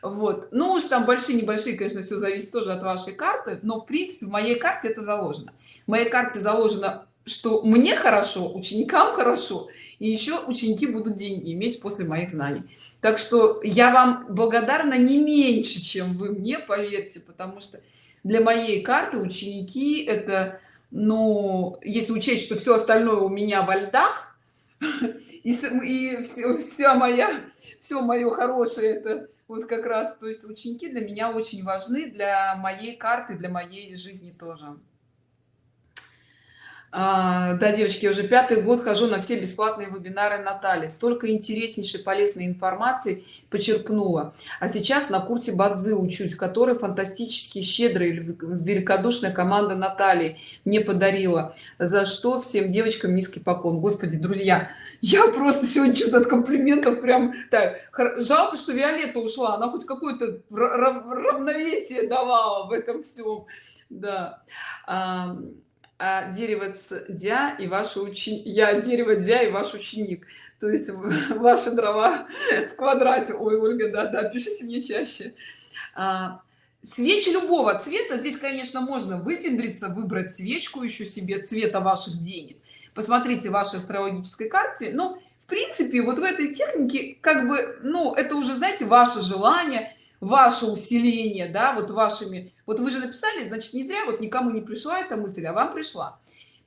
Вот. Ну уж там большие небольшие конечно все зависит тоже от вашей карты но в принципе в моей карте это заложено. В моей карте заложено что мне хорошо ученикам хорошо и еще ученики будут деньги иметь после моих знаний. Так что я вам благодарна не меньше чем вы мне поверьте потому что для моей карты ученики это ну если учесть что все остальное у меня во льдах и, и все, вся моя все мое хорошее это вот как раз то есть ученики для меня очень важны для моей карты для моей жизни тоже а, да девочки уже пятый год хожу на все бесплатные вебинары натальи. Столько интереснейшей полезной информации почерпнула. А сейчас на курсе бадзы учусь который фантастически щедрый великодушная команда натальи мне подарила. За что всем девочкам низкий поклон. Господи друзья я просто сегодня что-то от комплиментов прям так жалко что виолетта ушла. Она хоть какое-то равновесие давала в этом всем да а дерево дя и ваш ученик я дерево дя и ваш ученик. То есть ваши дрова в квадрате. Ой ольга да да пишите мне чаще. А, свечи любого цвета. Здесь конечно можно выпендриться выбрать свечку еще себе цвета ваших денег. Посмотрите вашей астрологической карте. Но в принципе вот в этой технике как бы ну это уже знаете ваше желание ваше усиление да вот вашими вот вы же написали значит не зря вот никому не пришла эта мысль а вам пришла.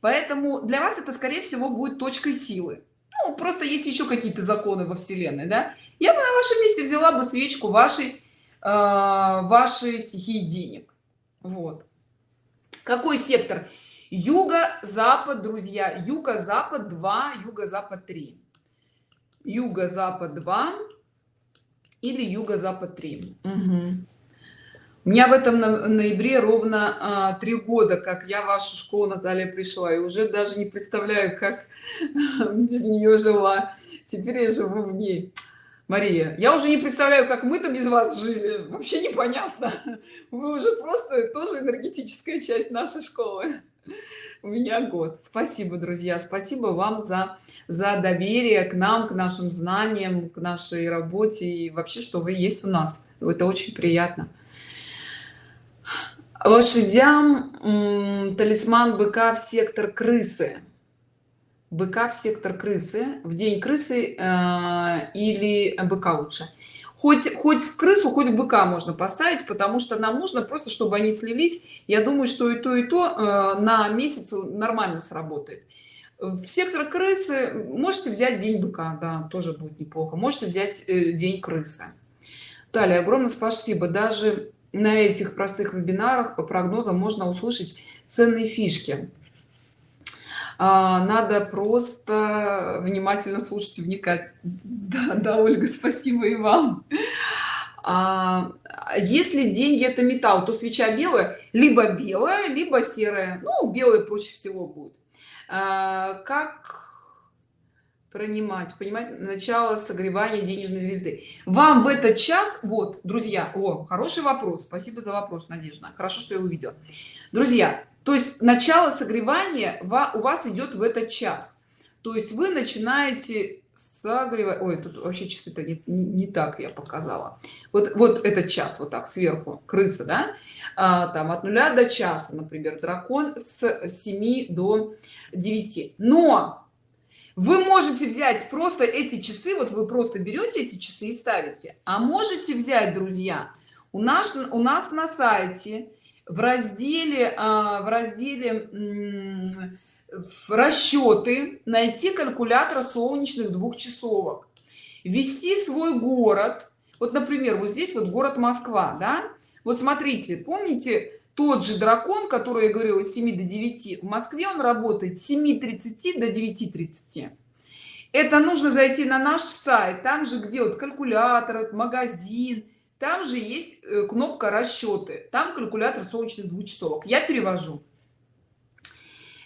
Поэтому для вас это скорее всего будет точкой силы. Ну, просто есть еще какие-то законы во вселенной да. Я бы на вашем месте взяла бы свечку вашей э, вашей стихии денег. Вот. Какой сектор? Юго-запад друзья. Юго-запад 2 юго-запад 3 юго-запад 2 или юго-запад 3 угу. у меня в этом ноябре ровно а, три года как я в вашу школу наталья пришла. И уже даже не представляю как без нее жила. Теперь я живу в ней. Мария я уже не представляю как мы-то без вас жили. Вообще непонятно. Вы уже просто тоже энергетическая часть нашей школы у меня год. Спасибо друзья. Спасибо вам за за доверие к нам к нашим знаниям к нашей работе. И вообще что вы есть у нас. Это очень приятно. Лошадям талисман быка в сектор крысы. Быка в сектор крысы. В день крысы э, или быка лучше хоть хоть в крысу хоть в быка можно поставить потому что нам нужно просто чтобы они слились. Я думаю что и то и то э, на месяц нормально сработает. В сектор крысы можете взять день быка да тоже будет неплохо. Можете взять э, день крысы. Далее огромное спасибо. Даже на этих простых вебинарах по прогнозам можно услышать ценные фишки а, надо просто внимательно слушать и вникать. Да, да ольга спасибо и вам. А, если деньги это металл то свеча белая либо белая либо серая. Ну белая проще всего будет. А, как принимать понимать начало согревания денежной звезды. Вам в этот час вот друзья о хороший вопрос. Спасибо за вопрос надежда. Хорошо что я увидела. Друзья то есть начало согревания у вас идет в этот час. То есть вы начинаете согревать ой тут вообще часы-то не, не, не так я показала. Вот вот этот час вот так сверху крыса да? А, там от нуля до часа например дракон с 7 до 9 но вы можете взять просто эти часы вот вы просто берете эти часы и ставите. А можете взять друзья у нас у нас на сайте в разделе а, в разделе в расчеты найти калькулятор солнечных двухчасовок. Ввести свой город. Вот например вот здесь вот город москва да? Вот смотрите помните тот же дракон который я говорила с 7 до 9 в москве он работает 7 30 до 9 30 это нужно зайти на наш сайт там же где вот калькулятор магазин там же есть э, кнопка расчеты там калькулятор солнечных двухчасовок. Я перевожу.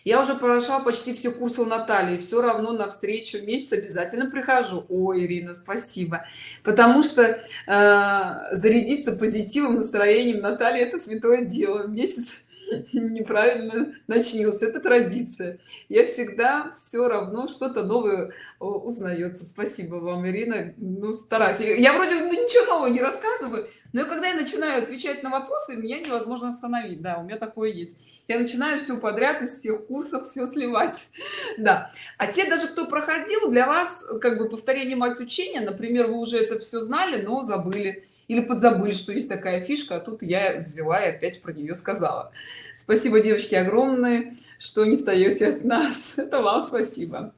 Я уже прошла почти все курсы у натальи. Все равно на встречу месяц обязательно прихожу. Ой ирина спасибо. Потому что э, зарядиться позитивом настроением натальи это святое дело. Месяц неправильно начнется это традиция. Я всегда все равно что-то новое узнается. Спасибо вам ирина. Ну стараюсь. Я вроде ничего нового не рассказываю но когда я начинаю отвечать на вопросы меня невозможно остановить. Да у меня такое есть. Я начинаю все подряд из всех курсов все сливать. Да. А те даже кто проходил для вас как бы повторение мать учения например вы уже это все знали но забыли или подзабыли что есть такая фишка а тут я взяла и опять про нее сказала. Спасибо девочки огромное что не стоите от нас. Это вам спасибо.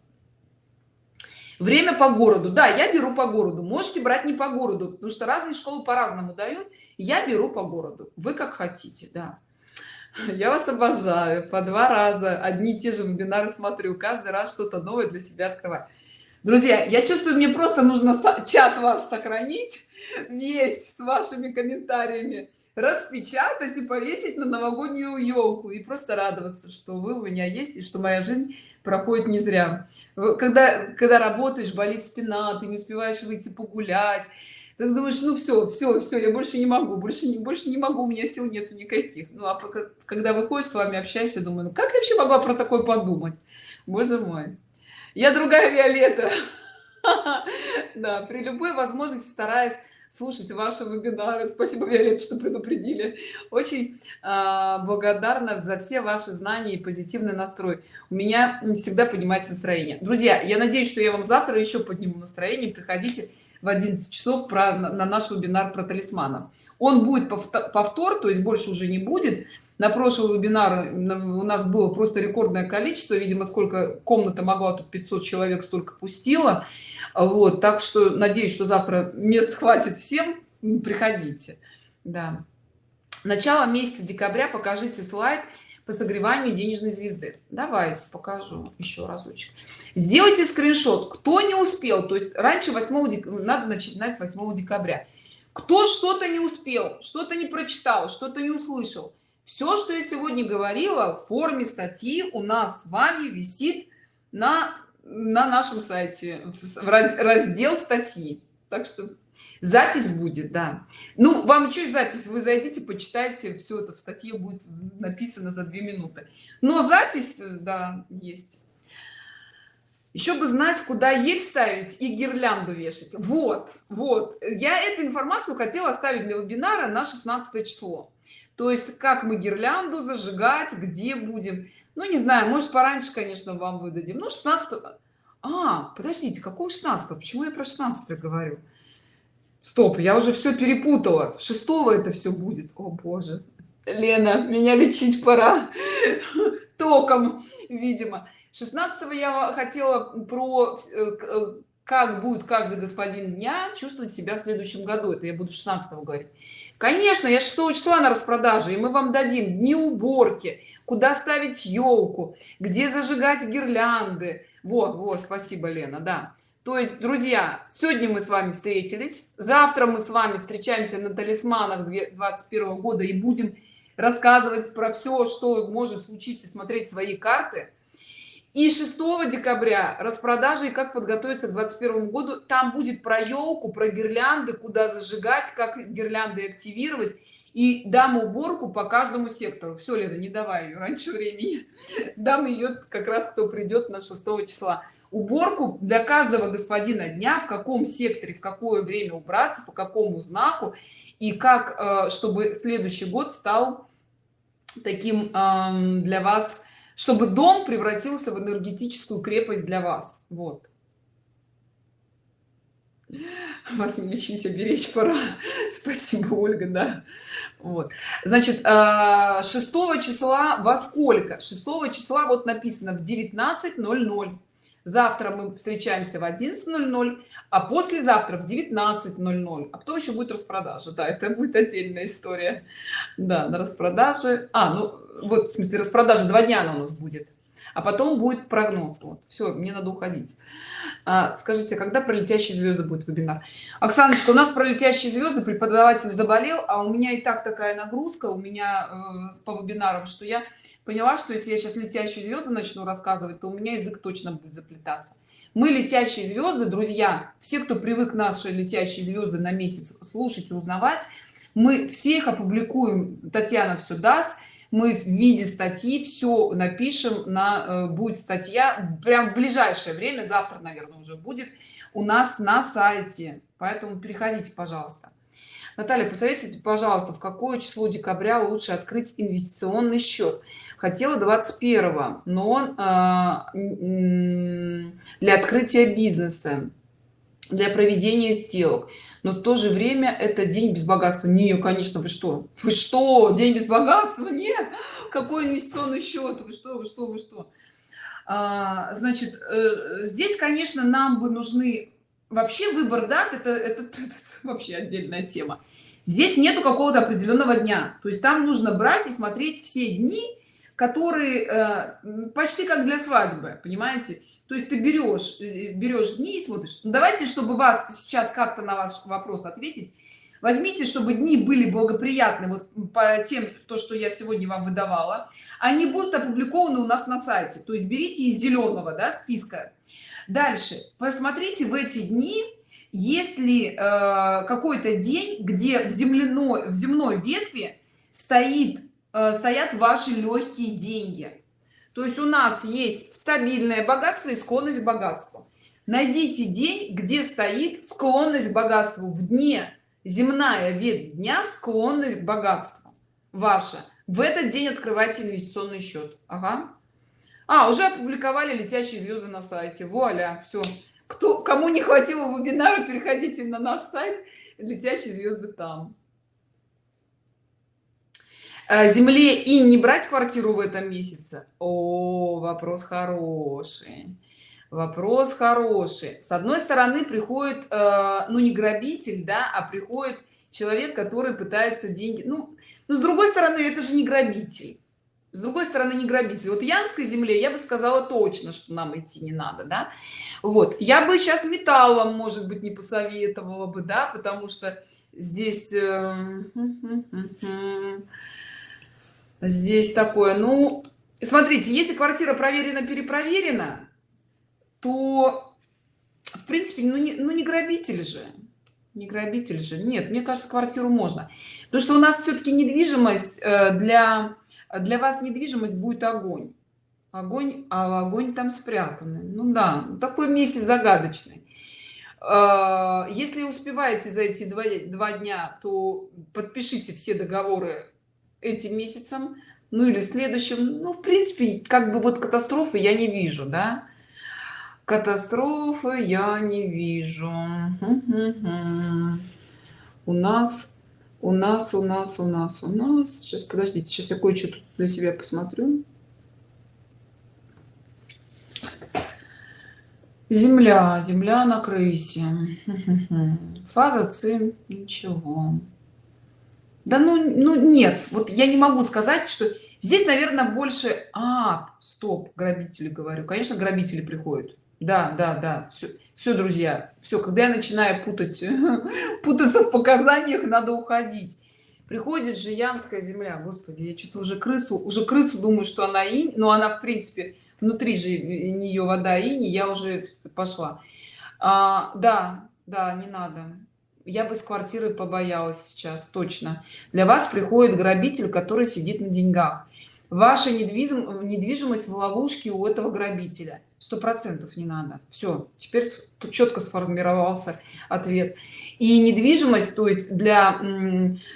Время по городу. Да я беру по городу. Можете брать не по городу потому что разные школы по-разному дают. Я беру по городу. Вы как хотите да. Я вас обожаю. По два раза одни и те же вебинары смотрю. Каждый раз что-то новое для себя открывать друзья я чувствую мне просто нужно чат ваш сохранить весь с вашими комментариями распечатать и повесить на новогоднюю елку и просто радоваться что вы у меня есть и что моя жизнь проходит не зря. Когда когда работаешь болит спина ты не успеваешь выйти погулять ты думаешь ну все все все я больше не могу больше не больше не могу у меня сил нету никаких. Ну а когда выходишь с вами общаешься думаю ну как я вообще могла про такое подумать? Боже мой. Я другая виолетта. Да при любой возможности стараюсь слушать ваши вебинары. Спасибо виолетта что предупредили. Очень э, благодарна за все ваши знания и позитивный настрой. У меня всегда поднимается настроение. Друзья я надеюсь что я вам завтра еще подниму настроение. Приходите в 11 часов про на наш вебинар про талисмана. Он будет повтор то есть больше уже не будет на прошлый вебинар у нас было просто рекордное количество видимо сколько комната могла тут 500 человек столько пустила вот так что надеюсь что завтра мест хватит всем приходите. Да. Начало месяца декабря покажите слайд по согреванию денежной звезды. Давайте покажу еще разочек. Сделайте скриншот. Кто не успел то есть раньше 8 дек... надо начинать с 8 декабря. Кто что-то не успел что-то не прочитал что-то не услышал все что я сегодня говорила в форме статьи у нас с вами висит на на нашем сайте в раздел статьи. Так что запись будет да. Ну вам чуть запись. Вы зайдите почитайте все это в статье будет написано за две минуты. Но запись да есть. Еще бы знать куда ель ставить и гирлянду вешать. Вот вот. Я эту информацию хотела оставить для вебинара на 16 число то есть как мы гирлянду зажигать где будем? Ну не знаю может пораньше конечно вам выдадим. Ну 16 а подождите какого 16 почему я про 16 говорю? Стоп я уже все перепутала. 6 это все будет. О боже. Лена меня лечить пора. Током видимо. 16 я хотела про э, э, как будет каждый господин дня чувствовать себя в следующем году. Это я буду 16 говорить конечно я 6 числа на распродаже и мы вам дадим дни уборки куда ставить елку где зажигать гирлянды. Вот вот спасибо лена да. То есть друзья сегодня мы с вами встретились завтра мы с вами встречаемся на талисманах 21 года и будем рассказывать про все что может случиться смотреть свои карты и 6 декабря распродажи и как подготовиться к 21 году. Там будет про елку про гирлянды куда зажигать как гирлянды активировать. И дам уборку по каждому сектору. Все лето не давай ее раньше времени. Дам ее как раз кто придет на 6 числа. Уборку для каждого господина дня в каком секторе в какое время убраться по какому знаку. И как э, чтобы следующий год стал таким для вас чтобы дом превратился в энергетическую крепость для вас. Вот. Вас не лечить а беречь пора. Спасибо ольга да. Вот. Значит 6 а, числа во сколько? 6 числа вот написано в 19:00 завтра мы встречаемся в 11:00 а послезавтра в 19:00 а потом еще будет распродажа. Да это будет отдельная история. Да на распродаже. А ну вот в смысле распродажа два дня она у нас будет а потом будет прогноз. Вот все мне надо уходить. А, скажите когда про летящие звезды будет вебинар? Оксаночка у нас про летящие звезды преподаватель заболел а у меня и так такая нагрузка у меня э, по вебинарам что я поняла что если я сейчас летящие звезды начну рассказывать то у меня язык точно будет заплетаться. Мы летящие звезды друзья все кто привык наши летящие звезды на месяц слушать и узнавать мы всех опубликуем татьяна все даст мы в виде статьи все напишем на э, будет статья. Прям в ближайшее время завтра наверное уже будет у нас на сайте. Поэтому переходите пожалуйста. Наталья посоветуйте пожалуйста в какое число декабря лучше открыть инвестиционный счет? Хотела 21 но он э, для открытия бизнеса для проведения сделок но в то же время это день без богатства. Не конечно вы что? Вы что? День без богатства? Нет какой инвестиционный счет? Вы что вы что вы что? А, значит э, здесь конечно нам бы нужны вообще выбор дат это, это, это, это вообще отдельная тема. Здесь нету какого-то определенного дня. То есть там нужно брать и смотреть все дни которые э, почти как для свадьбы понимаете то есть ты берешь э, берешь дни и смотришь. Ну, давайте чтобы вас сейчас как-то на ваш вопрос ответить. Возьмите чтобы дни были благоприятны вот по тем то что я сегодня вам выдавала. Они будут опубликованы у нас на сайте. То есть берите из зеленого да, списка. Дальше. Посмотрите в эти дни есть ли э, какой-то день где в земляной в земной ветви стоит э, стоят ваши легкие деньги то есть у нас есть стабильное богатство и склонность к богатству. Найдите день где стоит склонность к богатству. В дне. Земная ветвь дня склонность к богатству. Ваша в этот день открывайте инвестиционный счет. Ага. а уже опубликовали летящие звезды на сайте. Вуаля. Все кто кому не хватило вебинара переходите на наш сайт. Летящие звезды там земле и не брать квартиру в этом месяце? О вопрос хороший. Вопрос хороший. С одной стороны приходит э, ну не грабитель да а приходит человек который пытается деньги ну, но с другой стороны это же не грабитель. С другой стороны не грабитель. Вот янской земле я бы сказала точно что нам идти не надо да. Вот. Я бы сейчас металлом может быть не посоветовала бы да потому что здесь э, здесь такое ну смотрите если квартира проверена перепроверена то в принципе ну не, ну не грабитель же. Не грабитель же. Нет мне кажется квартиру можно. Потому что у нас все-таки недвижимость э, для для вас недвижимость будет огонь. Огонь а огонь там спрятанный. Ну да такой месяц загадочный. Э, если успеваете за эти два, два дня то подпишите все договоры этим месяцем ну или следующим. Ну в принципе как бы вот катастрофы я не вижу да? Катастрофы я не вижу. У нас у нас у нас у нас у нас. Сейчас подождите сейчас я кое-что для себя посмотрю. Земля земля на крысе. Фаза цин ничего да ну ну нет вот я не могу сказать что здесь наверное больше а стоп грабители говорю. Конечно грабители приходят. Да да да все все друзья все когда я начинаю путать путаться в показаниях надо уходить. Приходит же янская земля. Господи я что-то уже крысу уже крысу думаю что она и но она в принципе внутри же нее вода и я уже пошла. А, да да не надо я бы с квартиры побоялась сейчас точно. Для вас приходит грабитель который сидит на деньгах. Ваша недвижим недвижимость в ловушке у этого грабителя. Сто процентов не надо. Все теперь тут четко сформировался ответ. И недвижимость то есть для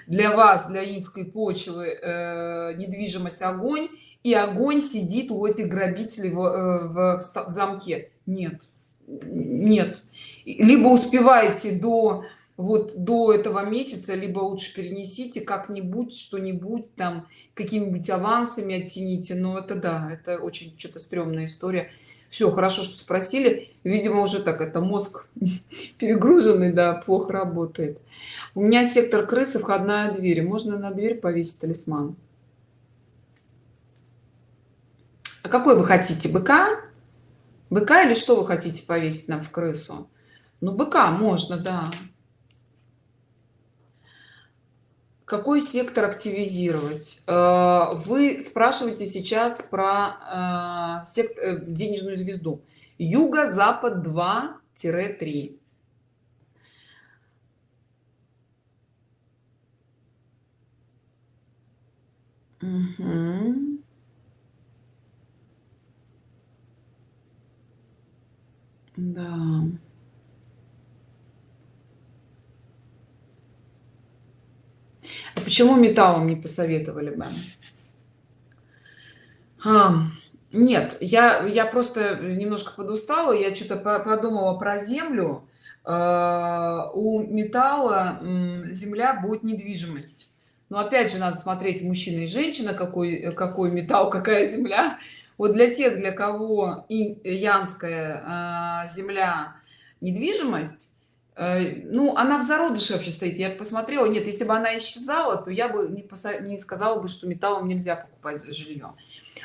для вас для инской почвы э, недвижимость огонь и огонь сидит у этих грабителей в, э, в, в замке. Нет. Нет. Либо успеваете до вот до этого месяца либо лучше перенесите как-нибудь что-нибудь там какими-нибудь авансами оттяните. Но это да это очень что-то стрёмная история. Все хорошо что спросили. Видимо уже так это мозг перегруженный да плохо работает. У меня сектор крысы входная дверь. Можно на дверь повесить талисман? А какой вы хотите быка? Быка или что вы хотите повесить нам в крысу? Ну быка можно да какой сектор активизировать? Э, вы спрашиваете сейчас про э, э, денежную звезду. Юго запад 2 3 угу. да а почему металлом не посоветовали бы? А, нет я я просто немножко подустала я что-то подумала про землю. А, у металла земля будет недвижимость. Но опять же надо смотреть мужчина и женщина какой какой металл какая земля. Вот для тех для кого и янская а, земля недвижимость ну она в зародыше вообще стоит. Я посмотрела нет если бы она исчезала то я бы не, не сказала бы что металлом нельзя покупать жилье.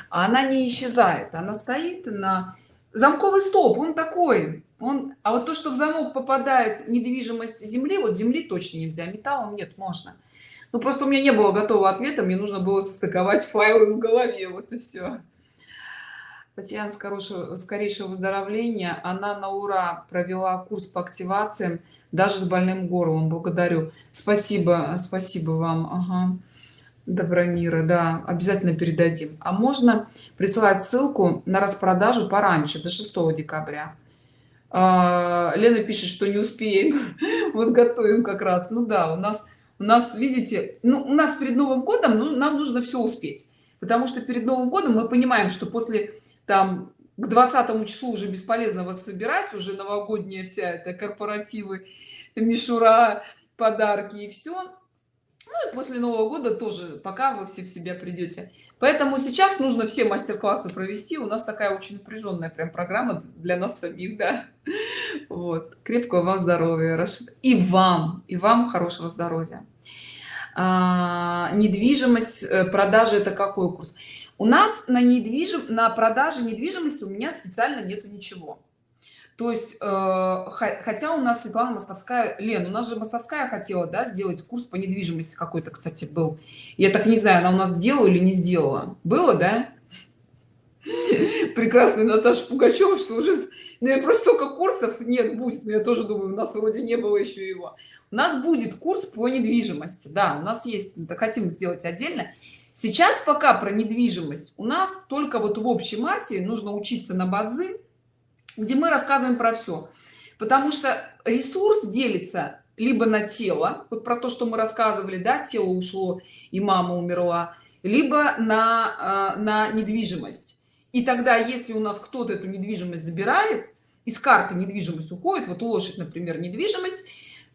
А она не исчезает. Она стоит на замковый столб он такой он а вот то что в замок попадает недвижимость земли вот земли точно нельзя металлом нет можно. Ну просто у меня не было готового ответа мне нужно было состыковать файлы в голове вот и все Татьяна скорейшего, скорейшего выздоровления. Она на ура провела курс по активациям, даже с больным горлом. Благодарю. Спасибо, спасибо вам. Ага. Добромира, да, обязательно передадим. А можно присылать ссылку на распродажу пораньше, до 6 декабря. А, Лена пишет, что не успеем. вот готовим как раз. Ну да, у нас, у нас, видите, ну, у нас перед Новым годом ну, нам нужно все успеть. Потому что перед Новым годом мы понимаем, что после там к 20 числу уже бесполезно вас собирать уже новогодняя вся это корпоративы мишура подарки и все ну и после нового года тоже пока вы все в себя придете поэтому сейчас нужно все мастер-классы провести. У нас такая очень напряженная прям программа для нас самих да. Вот. Крепкого вам здоровья Рашид. и вам и вам хорошего здоровья. А, недвижимость э, продажи это какой курс у нас на недвижим на продаже недвижимости у меня специально нету ничего. То есть э, хотя у нас светлана мостовская лен у нас же мостовская хотела да, сделать курс по недвижимости какой-то кстати был. Я так не знаю она у нас сделала или не сделала. Было да? Прекрасный наташа пугачева что уже ну я просто столько курсов нет будет но я тоже думаю у нас вроде не было еще его. У нас будет курс по недвижимости да у нас есть хотим сделать отдельно сейчас пока про недвижимость. У нас только вот в общей массе нужно учиться на бадзи где мы рассказываем про все потому что ресурс делится либо на тело вот про то что мы рассказывали да тело ушло и мама умерла либо на э, на недвижимость. И тогда если у нас кто-то эту недвижимость забирает из карты недвижимость уходит вот лошадь например недвижимость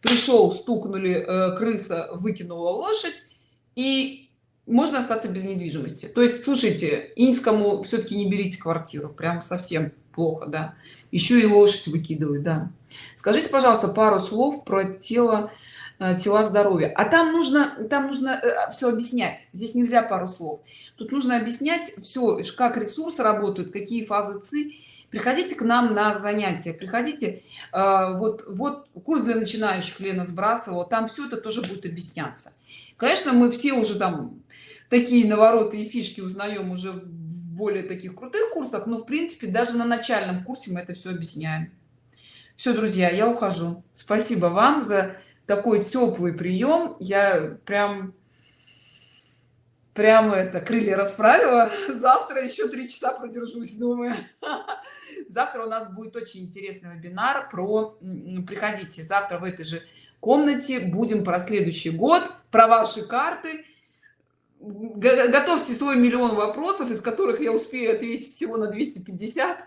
пришел стукнули э, крыса выкинула лошадь и можно остаться без недвижимости. То есть слушайте инскому все-таки не берите квартиру прям совсем плохо да. Еще и лошадь выкидывают да. Скажите пожалуйста пару слов про тело э, тела здоровья. А там нужно там нужно э, все объяснять. Здесь нельзя пару слов. Тут нужно объяснять все как ресурсы работают какие фазы ци. Приходите к нам на занятия. Приходите э, вот вот курс для начинающих лена сбрасывала там все это тоже будет объясняться. Конечно мы все уже там такие навороты и фишки узнаем уже в более таких крутых курсах но в принципе даже на начальном курсе мы это все объясняем. Все друзья я ухожу. Спасибо вам за такой теплый прием я прям прямо это крылья расправила. Завтра еще три часа продержусь думаю. Завтра у нас будет очень интересный вебинар про приходите завтра в этой же комнате будем про следующий год про ваши карты готовьте свой миллион вопросов из которых я успею ответить всего на 250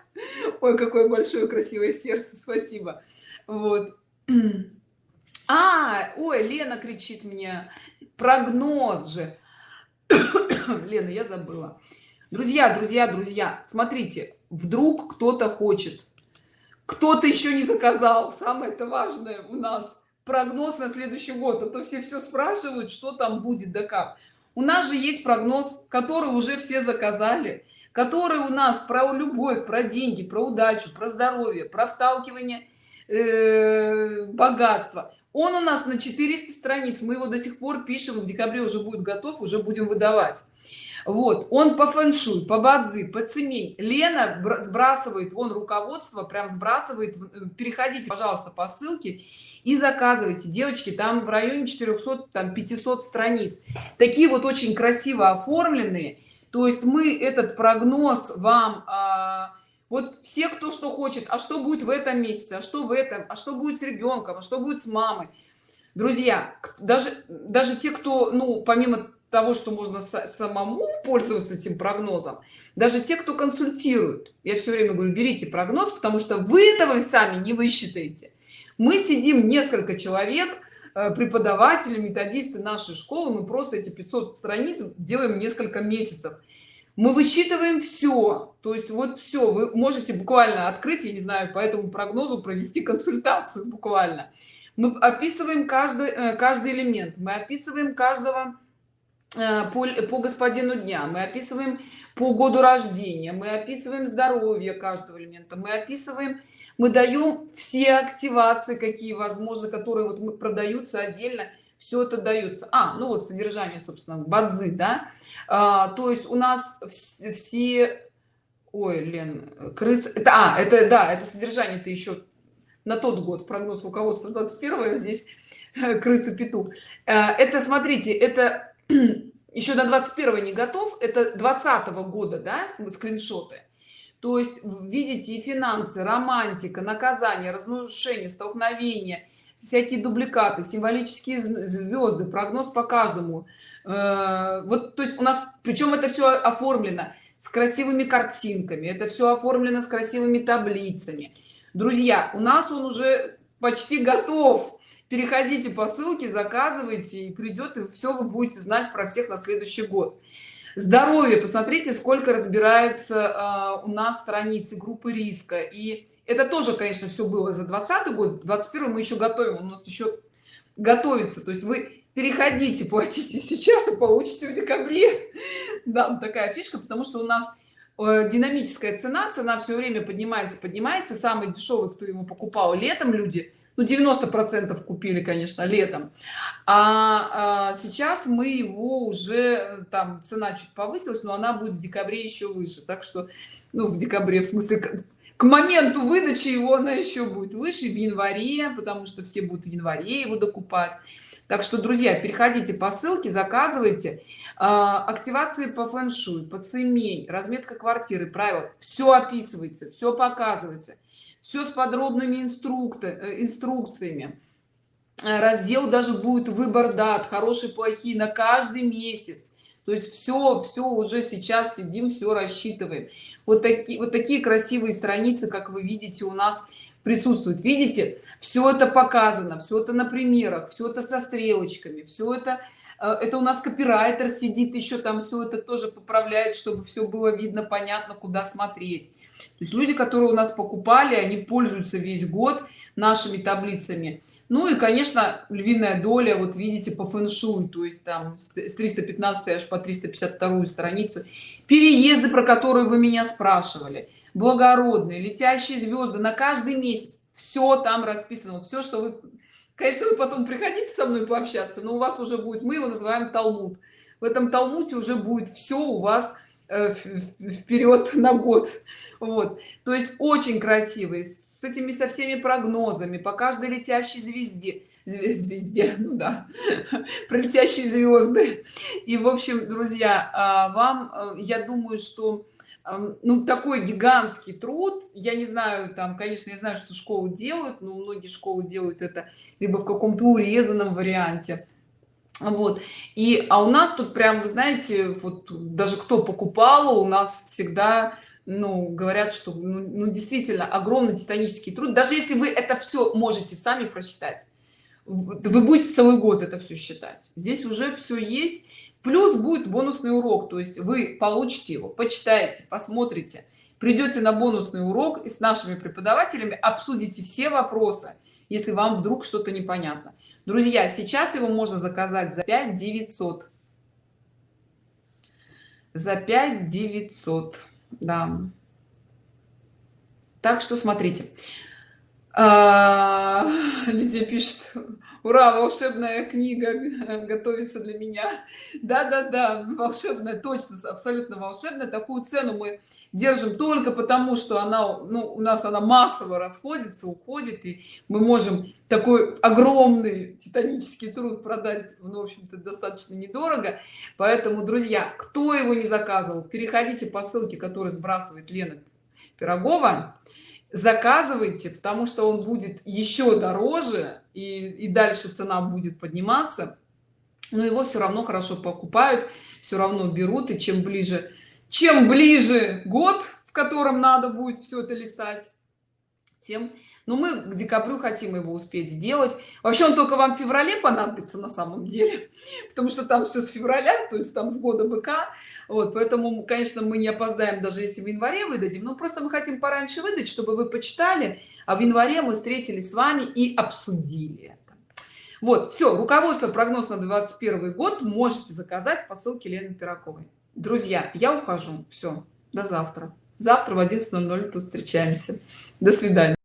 ой какое большое красивое сердце спасибо. Вот. А ой лена кричит мне. Прогноз же. Лена я забыла. Друзья друзья друзья смотрите вдруг кто-то хочет. Кто-то еще не заказал. Самое это важное у нас. Прогноз на следующий год а то все все спрашивают что там будет да как у нас же есть прогноз который уже все заказали который у нас про любовь про деньги про удачу про здоровье про вталкивание э, богатства он у нас на 400 страниц. Мы его до сих пор пишем в декабре уже будет готов уже будем выдавать. Вот он по фэншуй по бадзи по цемень. Лена сбрасывает вон руководство прям сбрасывает переходите пожалуйста по ссылке и заказывайте. Девочки там в районе 400 там 500 страниц. Такие вот очень красиво оформленные. То есть мы этот прогноз вам а, вот все кто что хочет а что будет в этом месяце а что в этом а что будет с ребенком а что будет с мамой? Друзья даже даже те кто ну помимо того что можно самому пользоваться этим прогнозом даже те кто консультирует я все время говорю берите прогноз потому что вы этого сами не высчитаете мы сидим несколько человек э, преподаватели методисты нашей школы мы просто эти 500 страниц делаем несколько месяцев. Мы высчитываем все то есть вот все вы можете буквально открыть я не знаю по этому прогнозу провести консультацию буквально. Мы описываем каждый э, каждый элемент мы описываем каждого э, по, по господину дня мы описываем по году рождения мы описываем здоровье каждого элемента мы описываем мы даем все активации какие возможно которые вот мы продаются отдельно все это дается а ну вот содержание собственно бадзы да? А, то есть у нас все ой лен крыс это а это да это содержание это еще на тот год прогноз руководства 21 здесь крысы петух. Э, это смотрите это еще на 21 не готов это 20 -го года да скриншоты то есть видите и финансы романтика наказание разрушение столкновения всякие дубликаты символические звезды прогноз по каждому. Э, вот то есть у нас причем это все оформлено с красивыми картинками это все оформлено с красивыми таблицами. Друзья у нас он уже почти готов. Переходите по ссылке заказывайте и придет и все вы будете знать про всех на следующий год здоровье посмотрите сколько разбирается э, у нас страницы группы риска. И это тоже конечно все было за 20 год. 21 мы еще готовим у нас еще готовится. То есть вы переходите платите сейчас и получите в декабре. Да такая фишка потому что у нас э, динамическая цена цена все время поднимается поднимается. Самый дешевый кто его покупал летом люди ну 90 процентов купили конечно летом. А, а сейчас мы его уже там цена чуть повысилась но она будет в декабре еще выше. Так что ну в декабре в смысле к моменту выдачи его она еще будет выше в январе потому что все будут в январе его докупать. Так что друзья переходите по ссылке заказывайте. А, активации по фэн-шуй по цемей разметка квартиры правила. Все описывается все показывается все с подробными инструкты э, инструкциями. Э, раздел даже будет выбор дат хорошие плохие на каждый месяц. То есть все все уже сейчас сидим все рассчитываем. Вот такие вот такие красивые страницы как вы видите у нас присутствуют. Видите все это показано все это на примерах все это со стрелочками все это э, это у нас копирайтер сидит еще там все это тоже поправляет чтобы все было видно понятно куда смотреть то есть люди которые у нас покупали они пользуются весь год нашими таблицами. Ну и конечно львиная доля вот видите по фэн-шуй то есть там с 315 аж по 352 страницу. Переезды про которые вы меня спрашивали благородные летящие звезды на каждый месяц все там расписано. Все что вы конечно вы потом приходите со мной пообщаться но у вас уже будет мы его называем талмуд. В этом талмуде уже будет все у вас вперед на год. Вот. То есть очень красивый с этими со всеми прогнозами по каждой летящей звезде звезде ну да про летящие звезды. И в общем друзья а, вам э, я думаю что ну такой гигантский труд я не знаю там конечно я знаю что школы делают но многие школы делают это либо в каком-то урезанном варианте вот. И а у нас тут прям вы знаете вот даже кто покупал у нас всегда ну говорят что ну, ну действительно огромный титанический труд. Даже если вы это все можете сами прочитать вы будете целый год это все считать. Здесь уже все есть. Плюс будет бонусный урок. То есть вы получите его почитаете посмотрите. Придете на бонусный урок и с нашими преподавателями обсудите все вопросы если вам вдруг что-то непонятно друзья сейчас его можно заказать за 5 900 за 5 900 да. Так что смотрите. А, Лидия пишет ура волшебная книга готовится для меня да да да волшебная точно абсолютно волшебная. Такую цену мы держим только потому что она ну, у нас она массово расходится уходит и мы можем такой огромный титанический труд продать ну, в общем-то достаточно недорого. Поэтому друзья кто его не заказывал переходите по ссылке которую сбрасывает лена пирогова. Заказывайте потому что он будет еще дороже и, и дальше цена будет подниматься. Но его все равно хорошо покупают все равно берут и чем ближе чем ближе год в котором надо будет все это листать тем но ну, мы к декабрю хотим его успеть сделать. Вообще он только вам в феврале понадобится на самом деле потому что там все с февраля то есть там с года быка. Вот поэтому конечно мы не опоздаем даже если в январе выдадим. Но просто мы хотим пораньше выдать чтобы вы почитали а в январе мы встретились с вами и обсудили это. вот все руководство прогноз на 21 год можете заказать по ссылке лены пираковой друзья я ухожу. Все до завтра. Завтра в 11:00 тут встречаемся. До свидания